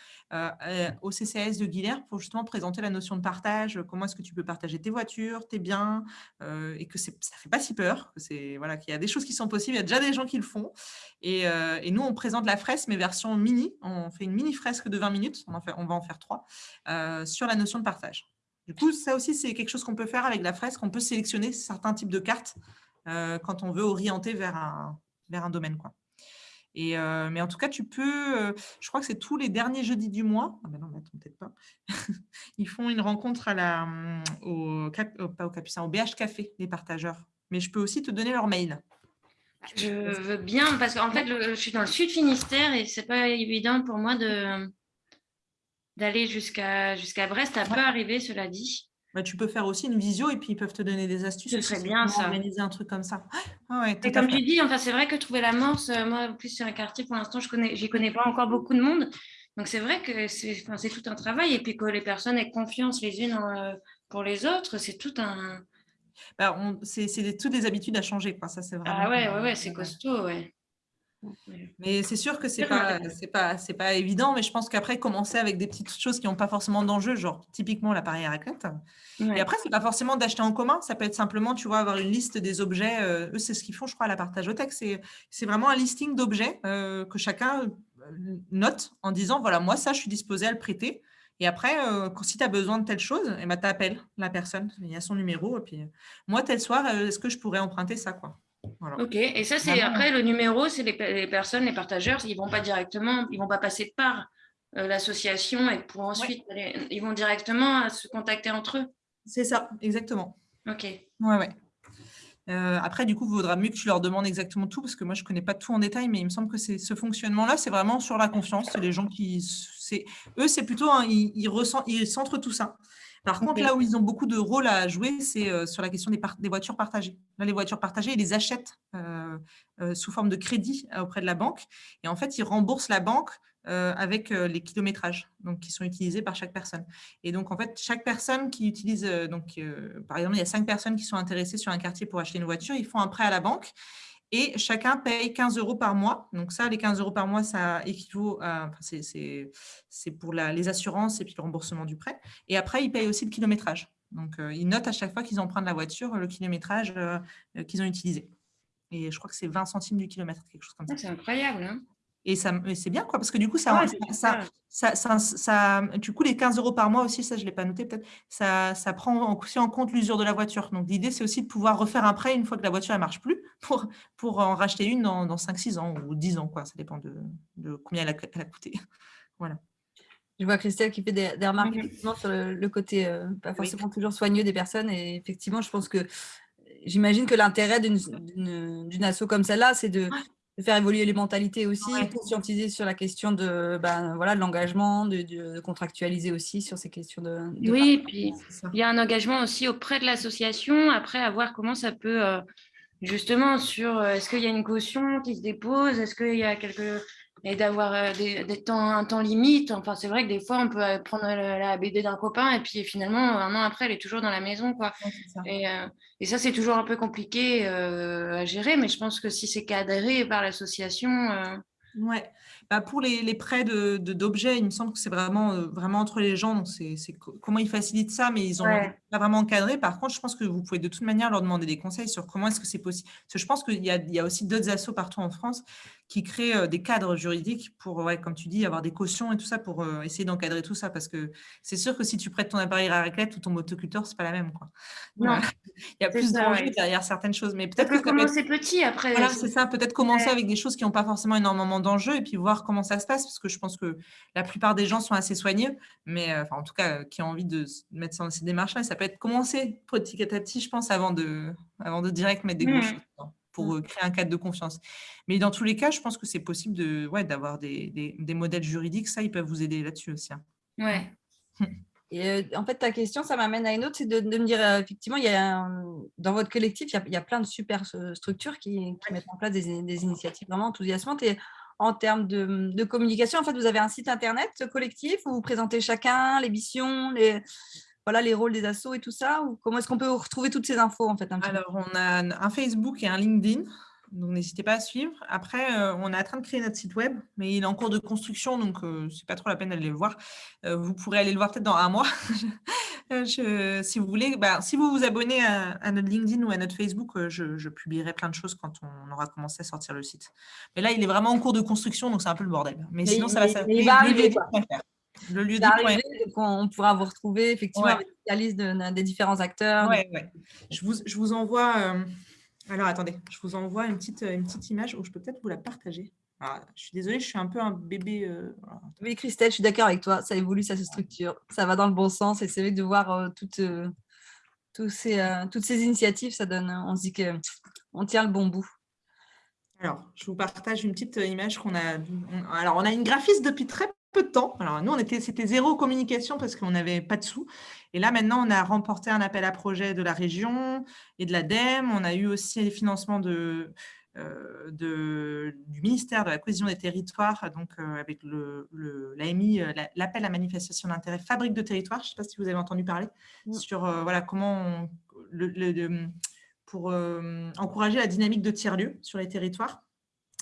au CCS de Guilherme pour justement présenter la notion de partage, comment est-ce que tu peux partager tes voitures, tes biens, et que ça ne fait pas si peur, voilà, qu'il y a des choses qui sont possibles, il y a déjà des gens qui le font. Et, euh, et, nous, on présente la fresque, mais version mini. On fait une mini fresque de 20 minutes, on, va en faire trois, euh, sur la notion de partage. Du coup, ça aussi, c'est quelque chose qu'on peut faire avec la fresque. On peut sélectionner certains types de cartes euh, quand on veut orienter vers un, vers domaine. Et, mais en tout cas, tu peux, je crois que c'est tous les derniers jeudis du mois. Ah ben peut-être pas. *laughs* Ils font une rencontre au, pas au Capucin, au BH Café, les partageurs. Mais je peux aussi te donner leur mail. Je veux bien, parce qu'en fait, je suis dans le sud Finistère et c'est pas évident pour moi d'aller jusqu'à jusqu'à Brest. Ça peut arriver, cela dit. Bah, tu peux faire aussi une visio et puis ils peuvent te donner des astuces. Ce serait bien ça. Organiser un truc comme ça. Ah et comme tu dis, enfin, c'est vrai que trouver la morse, euh, moi, en plus, c'est un quartier, pour l'instant, je connais, j'y connais pas encore beaucoup de monde. Donc, c'est vrai que c'est enfin, tout un travail. Et puis que les personnes aient confiance les unes euh, pour les autres, c'est tout un, bah, c'est toutes des habitudes à changer. Quoi. Ça, c'est vraiment, ah ouais, ouais, ouais c'est costaud, ouais. Mais c'est sûr que c'est pas, pas, pas évident, mais je pense qu'après, commencer avec des petites choses qui n'ont pas forcément d'enjeu, genre typiquement l'appareil à raclette. Et après, c'est pas forcément d'acheter en commun, ça peut être simplement, tu vois, avoir une liste des objets. Euh, eux, c'est ce qu'ils font, je crois, à la partage au texte. C'est vraiment un listing d'objets euh, que chacun euh, note en disant, voilà, moi, ça, je suis disposé à le prêter. Et après, euh, si tu as besoin de telle chose, eh ben, tu appelles la personne, il y a son numéro. Et puis, euh, moi, tel soir, est-ce que je pourrais emprunter ça quoi? Ok, et ça, c'est après le numéro, c'est les, personnes, les partageurs, ils ne vont pas directement, ils vont pas passer par l'association et pour ensuite, ils vont directement se contacter entre eux? C'est ça, exactement. Ok. Ouais, ouais. après, du coup, il vaudra mieux que tu leur demandes exactement tout, parce que moi, je ne connais pas tout en détail, mais il me semble que ce fonctionnement-là, c'est vraiment sur la confiance. C'est les gens qui eux, c'est plutôt, ils, ils, centrent tout ça. Par contre, là où ils ont beaucoup de rôle à jouer, c'est euh, sur la question des, des, voitures partagées. Là, les voitures partagées, ils les achètent euh, euh, sous forme de crédit auprès de la banque. Et en fait, ils remboursent la banque avec les kilométrages donc, qui sont utilisés par chaque personne. Et donc, en fait, chaque personne qui utilise, donc, par exemple, il y a cinq personnes qui sont intéressées sur un quartier pour acheter une voiture, ils font un prêt à la banque et chacun paye 15 euros par mois. Donc ça, les 15 euros par mois, ça équivaut à, c'est pour les assurances et puis le remboursement du prêt. Et après, ils payent aussi le kilométrage. Donc euh, ils notent à chaque fois qu'ils empruntent la voiture le kilométrage euh, qu'ils ont utilisé. Et je crois que c'est 20 centimes du kilomètre, quelque chose comme ça. C'est incroyable. Hein et c'est bien, quoi, parce que du coup, ça, ça, ça, ça, du coup, les 15 euros par mois aussi, ça, je ne l'ai pas noté peut-être, ça, ça prend aussi en compte l'usure de la voiture. Donc, l'idée, c'est aussi de pouvoir refaire un prêt une fois que la voiture ne marche plus *laughs* pour, pour en racheter une dans, dans 5-6 ans ou 10 ans, quoi. Ça dépend de, de combien elle a, elle a, coûté. *laughs* voilà. Je vois Christelle qui fait des, remarques mmh sur le, côté euh, pas forcément toujours soigneux des personnes. Et effectivement, je pense que j'imagine que l'intérêt d'une asso comme celle-là, c'est de, de faire évoluer les mentalités aussi, conscientiser sur la question de, ben, voilà, de l'engagement, de, contractualiser aussi sur ces questions de... oui, puis il y a un engagement aussi auprès de l'association, après à voir comment ça peut, euh, justement, sur euh, est-ce qu'il y a une caution qui se dépose, est-ce qu'il y a quelque... et d'avoir euh, des, temps, un temps limite. Enfin, c'est vrai que des fois, on peut euh, prendre la, BD d'un copain et puis finalement, un an après, elle est toujours dans la maison. Quoi. Et, euh, et, ça, c'est toujours un peu compliqué à gérer, mais je pense que si c'est cadré par l'association... Ouais. Bah, pour les, prêts d'objets, de, d'objets, il me semble que c'est vraiment, euh, vraiment entre les gens. Donc, c'est comment ils facilitent ça, mais ils ont pas vraiment encadré. Par contre, je pense que vous pouvez de toute manière leur demander des conseils sur comment est-ce que c'est possible. Parce que je pense qu'il y, y, a aussi d'autres assos partout en France qui créent euh, des cadres juridiques pour, ouais, comme tu dis, avoir des cautions et tout ça pour euh, essayer d'encadrer tout ça. Parce que c'est sûr que si tu prêtes ton appareil à raclette ou ton motoculteur, c'est pas la même. Quoi. Non. il y a plus d'enjeux derrière certaines choses. Mais peut-être que commencer petit après. Voilà, c'est ça. Peut-être commencer avec des choses qui n'ont pas forcément énormément d'enjeux et puis voir comment ça se passe parce que je pense que la plupart des gens sont assez soigneux, mais euh, enfin, en tout cas, euh, qui ont envie de mettre ça dans ces démarches-là, ça peut être commencer petit à petit, je pense, avant de, avant de direct mettre des mmh. pour mmh. euh, créer un cadre de confiance. Mais dans tous les cas, je pense que c'est possible de, ouais, d'avoir des, des, modèles juridiques. Ça, ils peuvent vous aider là-dessus aussi. Hein. Ouais. *laughs* Et en fait, ta question, ça m'amène à une autre, c'est de, me dire, effectivement, il y a dans votre collectif, il y, a, plein de super structures qui, mettent en place des, des, initiatives vraiment enthousiasmantes. Et en termes de, communication. En fait, vous avez un site internet collectif où vous présentez chacun, les missions, les, voilà, les rôles des assos et tout ça ou Comment est-ce qu'on peut retrouver toutes ces infos en fait Alors, on a un Facebook et un LinkedIn. Donc, n'hésitez pas à suivre. Après, euh, on est en train de créer notre site web, mais il est en cours de construction, donc euh, ce n'est pas trop la peine d'aller le voir. Euh, vous pourrez aller le voir peut-être dans un mois. *laughs* si vous voulez, bah, si vous vous abonnez à, notre LinkedIn ou à notre Facebook, je, publierai plein de choses quand on aura commencé à sortir le site. Mais là, il est vraiment en cours de construction, donc c'est un peu le bordel. Mais, sinon, ça va s'appeler le lieu de on pourra vous retrouver effectivement avec la liste des différents acteurs. Ouais, ouais. Je, vous, je vous envoie alors, attendez, je vous envoie une petite, une petite image où je peux peut-être vous la partager. Je suis désolée, je suis un peu un bébé. Euh, oui, Christelle, je suis d'accord avec toi. Ça évolue, ça se structure. Ça va dans le bon sens. Et c'est vrai que de voir euh, toutes, euh, ces, toutes ces initiatives, ça donne, on se dit qu'on tient le bon bout. Alors, je vous partage une petite image qu'on a. alors, on a une graphiste depuis très peu de temps. Alors, nous, on était, c'était zéro communication parce qu'on n'avait pas de sous. Et là, maintenant, on a remporté un appel à projet de la région et de l'ADEME. On a eu aussi les financements de, de, du ministère de la cohésion des territoires, donc euh, avec l'AMI, le, euh, l'appel à manifestation d'intérêt fabrique de territoire. Je ne sais pas si vous avez entendu parler sur voilà, comment le, pour encourager la dynamique de tiers-lieux sur les territoires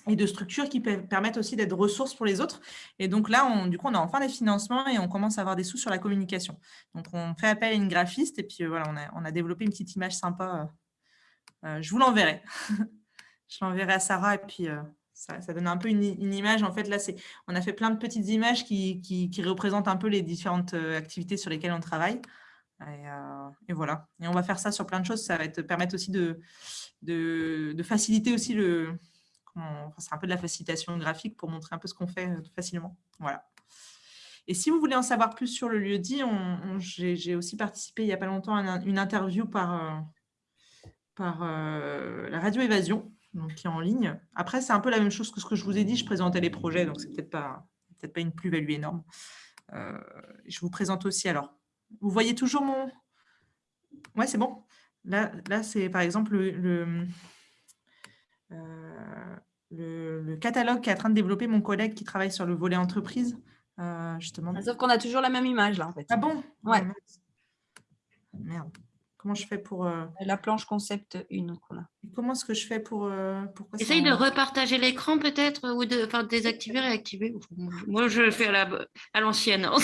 et de structures qui permettent aussi d'être ressources pour les autres. Et donc là, on, du coup, on a enfin des financements et on commence à avoir des sous sur la communication. Donc, on fait appel à une graphiste et puis euh, voilà, on a, on a, développé une petite image sympa. Euh, euh, je vous l'enverrai. *laughs* je l'enverrai à Sarah et puis ça, ça, donne un peu une, image. En fait, là, on a fait plein de petites images qui, qui, représentent un peu les différentes activités sur lesquelles on travaille. Et, et, voilà. Et on va faire ça sur plein de choses. Ça va te permettre aussi de, de, faciliter aussi le, c'est un peu de la facilitation graphique pour montrer un peu ce qu'on fait euh, facilement. Voilà. Et si vous voulez en savoir plus sur le lieu dit, j'ai aussi participé il n'y a pas longtemps à une interview par, euh, par euh, la radio Évasion, donc qui est en ligne. Après, c'est un peu la même chose que ce que je vous ai dit. Je présentais les projets, donc c'est peut-être pas, peut pas une plus-value énorme. je vous présente aussi. Alors, vous voyez toujours mon... Ouais, c'est bon. Là, là c'est par exemple le euh, le, catalogue qui est en train de développer mon collègue qui travaille sur le volet entreprise. Euh, justement. Ah, sauf qu'on a toujours la même image là en fait. Ah bon? Ouais. Merde. Comment je fais pour… Euh, la planche concept 1 qu'on a. Comment est-ce que je fais pour… pourquoi Essaye de repartager l'écran peut-être ou de enfin, désactiver, réactiver. Moi, je fais à la à l'ancienne. Hein.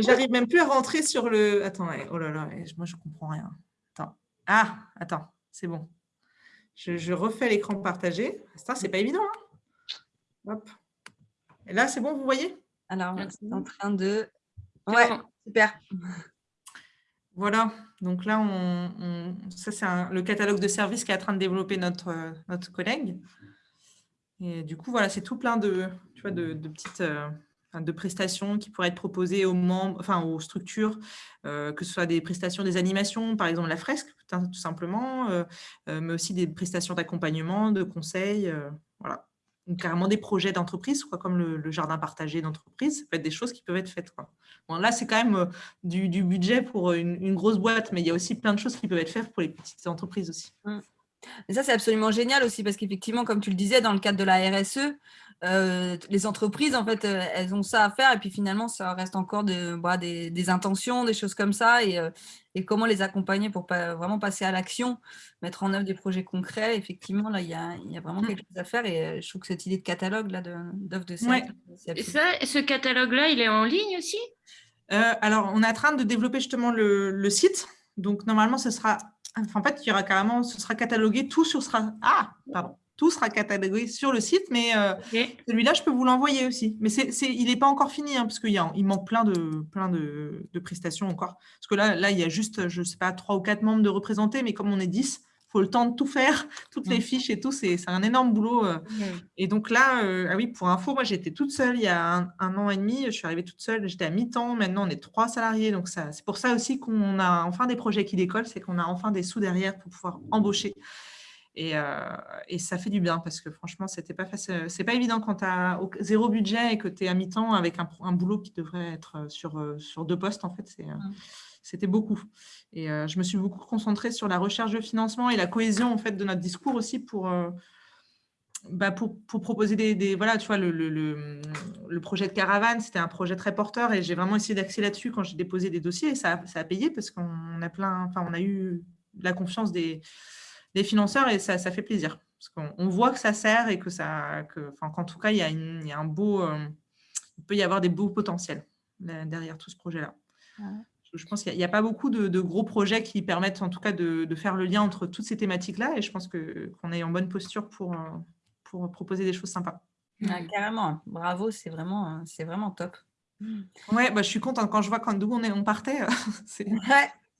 J'arrive même plus à rentrer sur le… Attends, oh là là, moi je comprends rien. Attends. Ah, attends c'est bon. Je, refais l'écran partagé. Ça, c'est pas évident. Hein. Hop. Et là, c'est bon, vous voyez? Alors, c'est en train de... Ouais, super. Voilà, donc là, ça c'est le catalogue de services qui est en train de développer notre, notre collègue. Et du coup, voilà, c'est tout plein de, tu de, petites, euh, de prestations qui pourraient être proposées aux membres, enfin aux structures, euh, que ce soit des prestations des animations, par exemple la fresque, tout simplement, euh, mais aussi des prestations d'accompagnement, de conseils, voilà. Donc, carrément des projets d'entreprise, comme le, jardin partagé d'entreprise, ça peut être des choses qui peuvent être faites. Là, c'est quand même du, budget pour une, grosse boîte, mais il y a aussi plein de choses qui peuvent être faites pour les petites entreprises aussi. Mmh. Et ça, c'est absolument génial aussi parce qu'effectivement, comme tu le disais, dans le cadre de la RSE, euh, les entreprises, en fait, euh, elles ont ça à faire et puis finalement, ça reste encore de, bah, des, intentions, des choses comme ça et, euh, et comment les accompagner pour pas, vraiment passer à l'action, mettre en œuvre des projets concrets. Effectivement, là, il y a, y a, vraiment mmh. quelque chose à faire et je trouve que cette idée de catalogue là d'offres de, de services. Et ça, ce catalogue-là, il est en ligne aussi? Alors, on est en train de développer justement le, le site. Donc, normalement, ce sera en fait, il y aura carrément, ce sera catalogué, tout sur sera, ah, pardon, tout sera catalogué sur le site, mais euh, celui-là, je peux vous l'envoyer aussi. Mais c'est, il n'est pas encore fini, hein, parce qu'il il manque plein, de, plein de, prestations encore. Parce que là, là, il y a juste, je ne sais pas, trois ou quatre membres de représentés, mais comme on est 10, faut le temps de tout faire, *laughs* toutes les mm. fiches et tout, c'est un énorme boulot. Euh. Et donc là, euh, ah oui, pour info, moi j'étais toute seule il y a un, an et demi, je suis arrivée toute seule, j'étais à mi-temps, maintenant on est trois salariés, donc c'est pour ça aussi qu'on a enfin des projets qui décollent, c'est qu'on a enfin des sous derrière pour pouvoir embaucher. Et, euh, et, ça fait du bien parce que franchement, c'était pas. C'est pas évident quand tu as zéro budget et que tu es à mi-temps avec un, un, boulot qui devrait être sur, sur deux postes. En fait, c'est mm c'était beaucoup. Et euh, je me suis beaucoup concentrée sur la recherche de financement et la cohésion en fait, de notre discours aussi pour, euh, bah, pour, pour, proposer des, Voilà, tu vois, le, le, le, projet de caravane, c'était un projet très porteur et j'ai vraiment essayé d'axer là-dessus quand j'ai déposé des dossiers et ça, ça a payé parce qu'on a plein... Enfin, on a eu la confiance des, des financeurs et ça, ça fait plaisir. Parce qu'on voit que ça sert et que ça... Que, enfin, qu'en tout cas, il y, a il y a un beau... Euh, il peut y avoir des beaux potentiels derrière tout ce projet-là je pense qu'il n'y a, pas beaucoup de, gros projets qui permettent en tout cas de, faire le lien entre toutes ces thématiques-là et je pense qu'on est en bonne posture pour, euh, pour proposer des choses sympas. Ah, carrément, bravo, c'est vraiment, vraiment top. Ouais, bah, je suis contente quand je vois d'où on, on partait. *laughs* c'est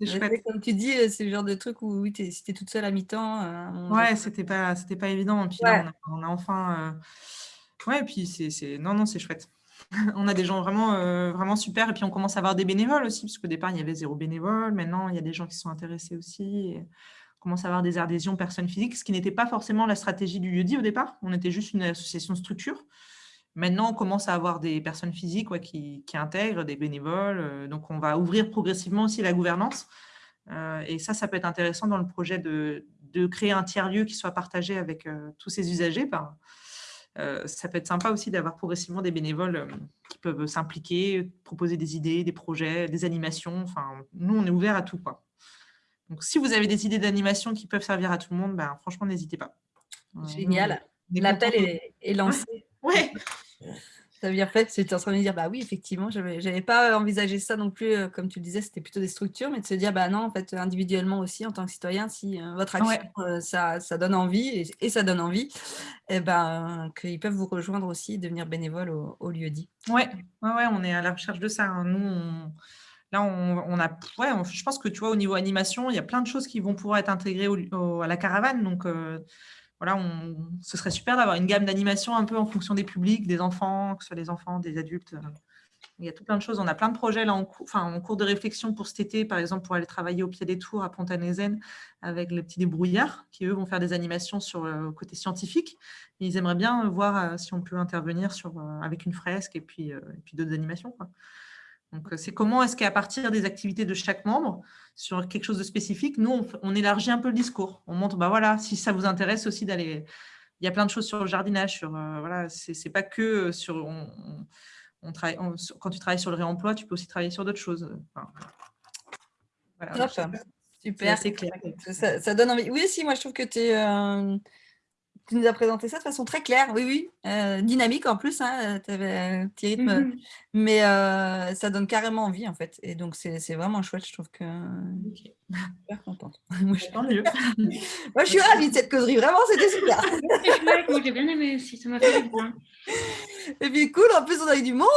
chouette. Comme tu dis, euh, c'est le genre de truc où oui, es, si tu es toute seule à mi-temps. Euh, ouais, c'était pas, pas évident. Et puis là, on a, enfin. Ouais, et puis c'est. Non, non, c'est chouette. *laughs* on a des gens vraiment, euh, vraiment super. Et puis, on commence à avoir des bénévoles aussi, parce qu'au départ, il y avait zéro bénévole. Maintenant, il y a des gens qui sont intéressés aussi. on commence à avoir des adhésions personnes physiques, ce qui n'était pas forcément la stratégie du lieu-dit au départ. On était juste une association structure. Maintenant, on commence à avoir des personnes physiques qui, intègrent, des bénévoles. Euh, donc, on va ouvrir progressivement aussi la gouvernance. Euh, et ça, ça peut être intéressant dans le projet de, créer un tiers-lieu qui soit partagé avec tous ces usagers. Ben, euh, ça peut être sympa aussi d'avoir progressivement des bénévoles euh, qui peuvent s'impliquer, proposer des idées, des projets, des animations. Enfin, nous, on est ouvert à tout. Quoi. Donc, si vous avez des idées d'animation qui peuvent servir à tout le monde, ben, franchement, n'hésitez pas. Génial. L'appel est, est, lancé. *laughs* Ouais. Ça bien fait, j'étais en train de me dire, bah oui, effectivement, je n'avais pas envisagé ça non plus, euh, comme tu le disais, c'était plutôt des structures, mais de se dire, bah non, en fait, individuellement aussi, en tant que citoyen, si euh, votre action, euh, ça, ça, donne envie, et, ça donne envie, et eh ben, qu'ils peuvent vous rejoindre aussi, devenir bénévole au, lieu dit. Oui, ouais, ouais, on est à la recherche de ça. Hein. Nous, là, on, a, ouais, je pense que tu vois, au niveau animation, il y a plein de choses qui vont pouvoir être intégrées à la caravane, donc voilà, ce serait super d'avoir une gamme d'animation un peu en fonction des publics, des enfants, que ce soit des enfants, des adultes. Il y a tout plein de choses. On a plein de projets là en, en cours de réflexion pour cet été, par exemple, pour aller travailler au pied des tours à Pontanezen avec les petits débrouillards qui, eux, vont faire des animations sur le côté scientifique. ils aimeraient bien voir euh, si on peut intervenir sur, euh, avec une fresque et puis, euh, puis d'autres animations. Donc, c'est comment est-ce qu'à partir des activités de chaque membre, sur quelque chose de spécifique, nous, on, élargit un peu le discours. On montre, bah voilà, si ça vous intéresse aussi d'aller... Il y a plein de choses sur le jardinage, sur, euh, voilà, c'est pas que sur... On, travaille, quand tu travailles sur le réemploi, tu peux aussi travailler sur d'autres choses. voilà, Super. C'est clair. Ça, donne envie. Oui, si, moi, je trouve que tu es... Euh, tu nous as présenté ça de façon très claire, oui, oui, euh, dynamique en plus, hein, tu avais un petit rythme, mmh mais euh, ça donne carrément envie en fait. Et donc, c'est vraiment chouette, je trouve que super contente. *laughs* Moi, je suis, mieux. *laughs* Moi, je suis ravie de cette causerie, vraiment, c'était super. *laughs* Moi, j'ai bien aimé aussi, ça m'a fait bien. Et puis cool, en plus on a eu du monde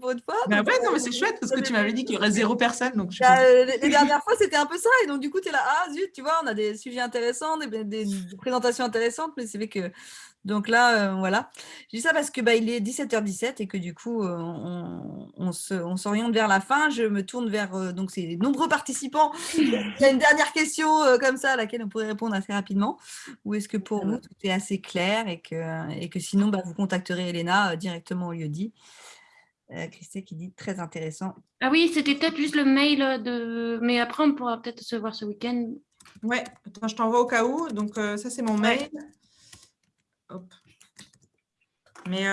pour une fois. Mais ouais, non, mais c'est chouette parce que tu m'avais dit qu'il y aurait zéro personne. Donc bah, euh, les, dernières fois c'était un peu ça, et donc du coup tu es là, ah zut, tu vois, on a des sujets intéressants, des, des présentations intéressantes, mais c'est vrai que donc là, euh, voilà. Je dis ça parce que bah, il est 17h17 et que du coup, euh, on, on s'oriente vers la fin. Je me tourne vers euh, donc ces nombreux participants. *laughs* il y a une dernière question comme ça à laquelle on pourrait répondre assez rapidement. Ou est-ce que pour vous, tout est assez clair et que, et que sinon, bah, vous contacterez Elena directement au lieu dit Christé qui dit très intéressant. Ah oui, c'était peut-être juste le mail de... Mais après, on pourra peut-être se voir ce week-end. Ouais, attends, je t'envoie au cas où. Donc, ça, c'est mon mail. Hop. Mais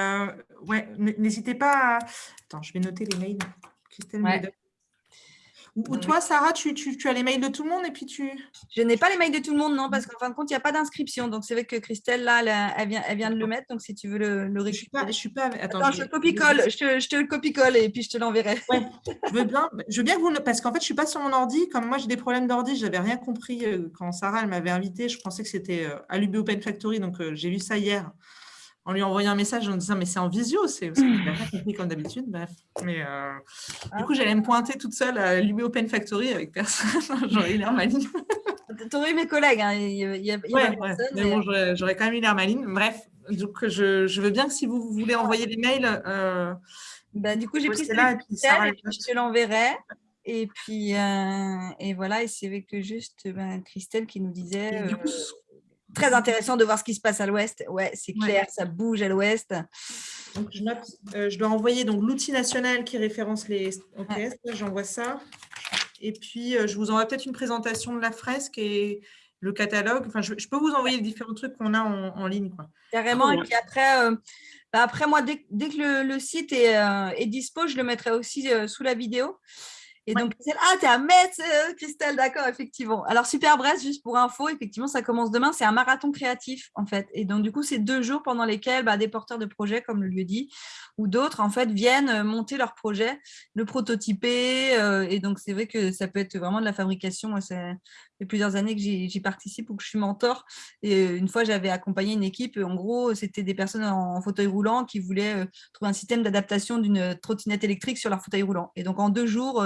ouais, n'hésitez pas à... Attends, je vais noter les mails. Christelle ou, toi, Sarah, tu, as les mails de tout le monde et puis tu… Je n'ai pas les mails de tout le monde, non, parce qu'en fin de compte, il n'y a pas d'inscription. Donc, c'est vrai que Christelle, là, elle, vient, elle vient de le mettre. Donc, si tu veux le, le récupérer. Je suis pas… Attends, je, te copie-colle. Je, te le copie-colle et puis je te l'enverrai. je veux bien, *laughs* je veux bien que vous… Parce qu'en fait, je ne suis pas sur mon ordi. Comme moi, j'ai des problèmes d'ordi, je n'avais rien compris euh, quand Sarah, elle m'avait invité. Je pensais que c'était euh, à l'UB Open Factory. Donc, euh, j'ai vu ça hier en lui envoyant un message en disant mais c'est en visio, c'est compris comme d'habitude. Bref. Mais euh, du coup, j'allais me pointer toute seule à l'UB Open Factory avec personne. *laughs* J'aurais eu l'air maligne. T'aurais eu mes collègues, hein. il y a, ouais, mais bon, j'aurais quand même eu l'air maligne. Bref, donc je, je, veux bien que si vous voulez envoyer des mails. Euh, bah, du coup, j'ai pris là et puis Sarah, je te l'enverrai. Et puis, euh, et voilà, et c'est avec juste ben, Christelle qui nous disait. du coup, très intéressant de voir ce qui se passe à l'ouest. Ouais, c'est clair, ça bouge à l'ouest. Donc, je, euh, je dois envoyer l'outil national qui référence les OPS. J'envoie ça. Et puis, euh, je vous envoie peut-être une présentation de la fresque et le catalogue. Enfin, je, peux vous envoyer les différents trucs qu'on a en, ligne. Quoi. Carrément. Et puis après, euh, bah, après moi, dès, que le, site est, est, dispo, je le mettrai aussi sous la vidéo. Et donc, ah, tu es à Metz, euh, Christelle, d'accord, effectivement. Alors, Super Brest, juste pour info, effectivement, ça commence demain. C'est un marathon créatif, en fait. Et donc, du coup, c'est deux jours pendant lesquels bah, des porteurs de projets, comme le lieu dit, ou d'autres, en fait, viennent euh, monter leur projet, le prototyper. Euh, et donc, c'est vrai que ça peut être vraiment de la fabrication. Moi, ça fait plusieurs années que j'y participe ou que je suis mentor. Et une fois, j'avais accompagné une équipe. En gros, c'était des personnes en fauteuil roulant qui voulaient trouver un système d'adaptation d'une trottinette électrique sur leur fauteuil roulant. Et donc, en deux jours,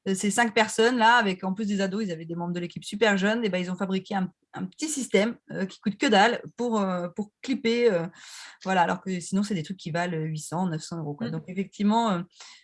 ces cinq personnes-là, avec en plus des ados, ils avaient des membres de l'équipe super jeunes, et ben, ils ont fabriqué un, petit système euh, qui coûte que dalle pour, euh, pour clipper. voilà, alors que sinon, c'est des trucs qui valent 800, 900 euros. Quoi. Mmh. Donc, effectivement,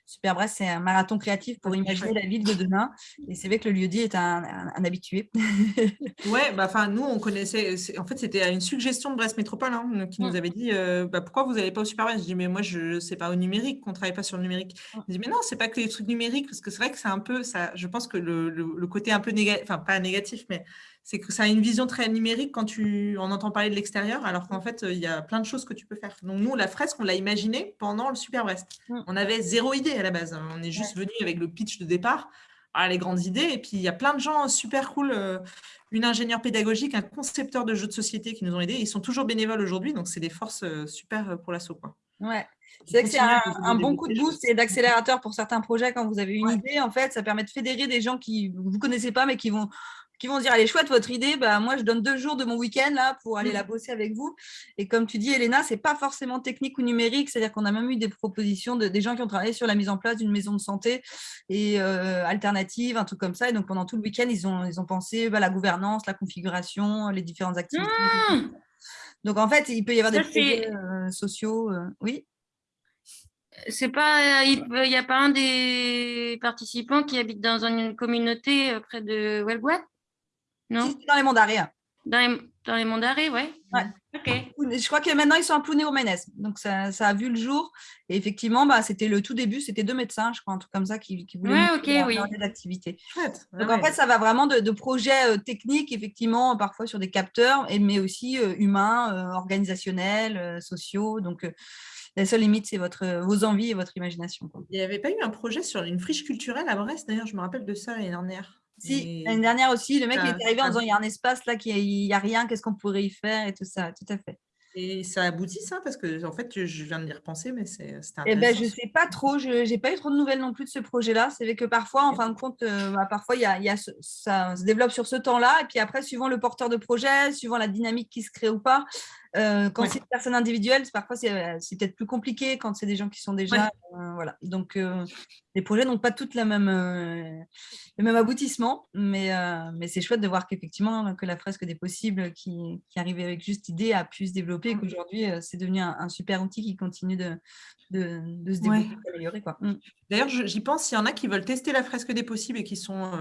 Super Brest, c'est un marathon créatif pour imaginer la ville de demain. Et c'est vrai que le lieu-dit est un, habitué. *laughs* ouais, bah, nous, on connaissait. En fait, c'était une suggestion de Brest Métropole hein, qui nous mmh. avait dit bah, pourquoi vous n'allez pas au Super Brest Je dis mais moi, je sais pas au numérique, qu'on ne travaille pas sur le numérique. Mmh. Il dit mais non, c'est pas que les trucs numériques, parce que c'est vrai que c'est un peu. ça. Je pense que le, le côté un peu négatif, enfin, pas négatif, mais c'est que ça a une vision très numérique quand tu en entends parler de l'extérieur, alors qu'en fait, il y a plein de choses que tu peux faire. Donc, nous, la fresque, on l'a imaginée pendant le Super Brest. Mm. On avait zéro idée à la base. On est juste venu avec le pitch de départ, à les grandes idées, et puis il y a plein de gens super cool, euh, une ingénieure pédagogique, un concepteur de jeux de société qui nous ont aidés. Ils sont toujours bénévoles aujourd'hui, donc c'est des forces euh, super euh, pour l'assaut. Ouais. C'est que c'est un, bon coup de boost et d'accélérateur pour certains projets quand vous avez une idée. En fait, ça permet de fédérer des gens qui vous ne connaissez pas, mais qui vont qui vont dire allez chouette votre idée bah moi je donne deux jours de mon week-end là pour aller la mm. bosser avec vous. Et comme tu dis Elena c'est pas forcément technique ou numérique. C'est à dire qu'on a même eu des propositions de des gens qui ont travaillé sur la mise en place d'une maison de santé et euh, alternative un truc comme ça. Et donc pendant tout le week-end ils ont ils ont pensé bah, la gouvernance la configuration les différentes activités. Mm. donc en fait il peut y avoir des projets euh, sociaux euh, oui c'est pas, il n'y a pas un des participants qui habite dans une communauté près de Wellbois? Non? Dans les monts d'arrêt. Dans les, dans les monts d'arrêt, ouais. ouais. Je crois que maintenant, ils sont à Plouné au Ménès. Donc, ça, ça, a vu le jour. Et effectivement, bah, c'était le tout début, c'était deux médecins, je crois, un truc comme ça, qui, qui voulaient ouais, okay, oui. d'activité. Donc, en fait, ça va vraiment de, projets euh, techniques, effectivement, parfois sur des capteurs, mais aussi euh, humains, euh, organisationnels, sociaux. Donc, la seule limite, c'est votre, vos envies et votre imagination. Il n'y avait pas eu un projet sur une friche culturelle à Brest, d'ailleurs, je me rappelle de ça l'année dernière. Si, l'année dernière aussi, le mec il est arrivé en disant il y a un espace là, il n'y a rien, qu'est-ce qu'on pourrait y faire et tout ça, tout à fait. Et ça aboutit ça Parce que en fait, je viens de y repenser, mais c'est. Eh ben, je ne sais pas trop, je n'ai pas eu trop de nouvelles non plus de ce projet-là. C'est vrai que parfois, en fin de compte, euh, bah, parfois, y a, y a ça se développe sur ce temps-là. Et puis après, suivant le porteur de projet, suivant la dynamique qui se crée ou pas, euh, quand c'est une personne individuelle, parfois euh, c'est peut-être plus compliqué quand c'est des gens qui sont déjà. Euh, voilà. Donc, les projets n'ont pas toutes la même, le même aboutissement, mais, mais c'est chouette de voir qu'effectivement, que la fresque des possibles qui, qui arrivait avec juste idée a pu se développer et qu'aujourd'hui, c'est devenu un, super outil qui continue de, de, de se développer, ouais. d'améliorer. Mmh. D'ailleurs, j'y pense, s'il y en a qui veulent tester la fresque des possibles et qui sont,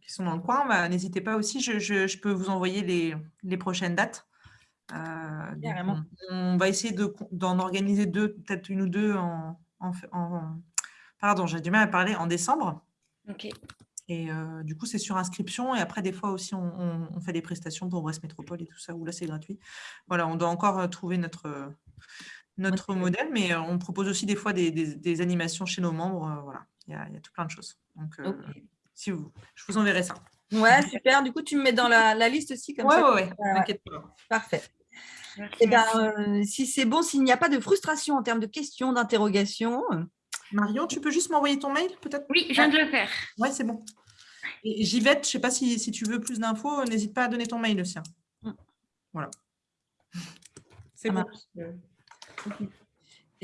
qui sont dans le coin, bah, n'hésitez pas aussi, je, je, je, peux vous envoyer les, les prochaines dates. Euh, on, va essayer d'en organiser deux, peut-être une ou deux en, Pardon, j'ai du mal à parler en décembre. Ok. Et du coup, c'est sur inscription. Et après, des fois aussi, on, fait des prestations pour Brest Métropole et tout ça, où là, c'est gratuit. Voilà, on doit encore trouver notre, notre modèle, mais on propose aussi des fois des, animations chez nos membres. voilà, il y, a, tout plein de choses. Donc, si vous, je vous enverrai ça. Ouais, super. Du coup, tu me mets dans la, liste aussi. Comme ça. ouais, ouais. Parfait. Et eh ben, si c'est bon, s'il n'y a pas de frustration en termes de questions, d'interrogations. Marion, tu peux juste m'envoyer ton mail peut-être? Oui, je viens de le faire. Oui, c'est bon. Et Givette, je ne sais pas si, si, tu veux plus d'infos, n'hésite pas à donner ton mail aussi. Mm. Voilà. C'est bon.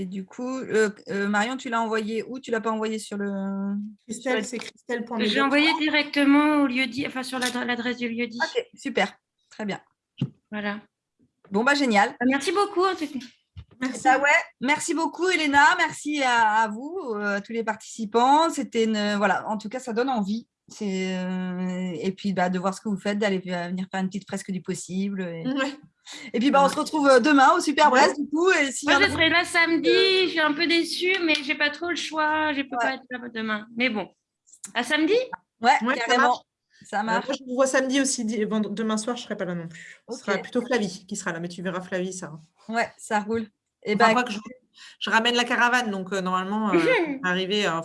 Et du coup, euh, euh, Marion, tu l'as envoyé où? Tu ne l'as pas envoyé sur le… Christelle, c'est Christelle. J'ai envoyé directement au lieu dit, enfin sur l'adresse du lieu dit. Ok, super. Très bien. Voilà. Bon, bah génial. Bah, merci beaucoup. Merci. Bah ouais, merci beaucoup, Elena. Merci à, vous, euh, à tous les participants. C'était une, voilà, en tout cas, ça donne envie. Euh, et puis bah, de voir ce que vous faites, d'aller venir faire une petite fresque du possible. Et, puis bah, on se retrouve euh, demain au Super Brest du coup. Et si Moi, je serai là samedi. Je suis un peu déçue, mais j'ai pas trop le choix. Je peux pas être là demain. Mais bon, à samedi? Ouais, carrément. Ça marche. je vous vois samedi aussi. Demain soir, je ne serai pas là non plus. Ce sera plutôt Flavie qui sera là, mais tu verras Flavie, ça. Ouais, ça roule. Et ben, je, ramène la caravane, donc euh, normalement, euh, *laughs* arriver, euh,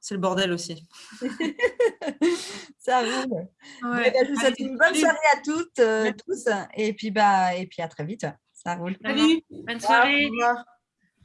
c'est le bordel aussi. *laughs* ça roule. Ouais. Ben, je vous souhaite une bonne soirée à toutes, tous, et puis, bah, et puis à très vite. Ça roule. Salut. Bonne soirée.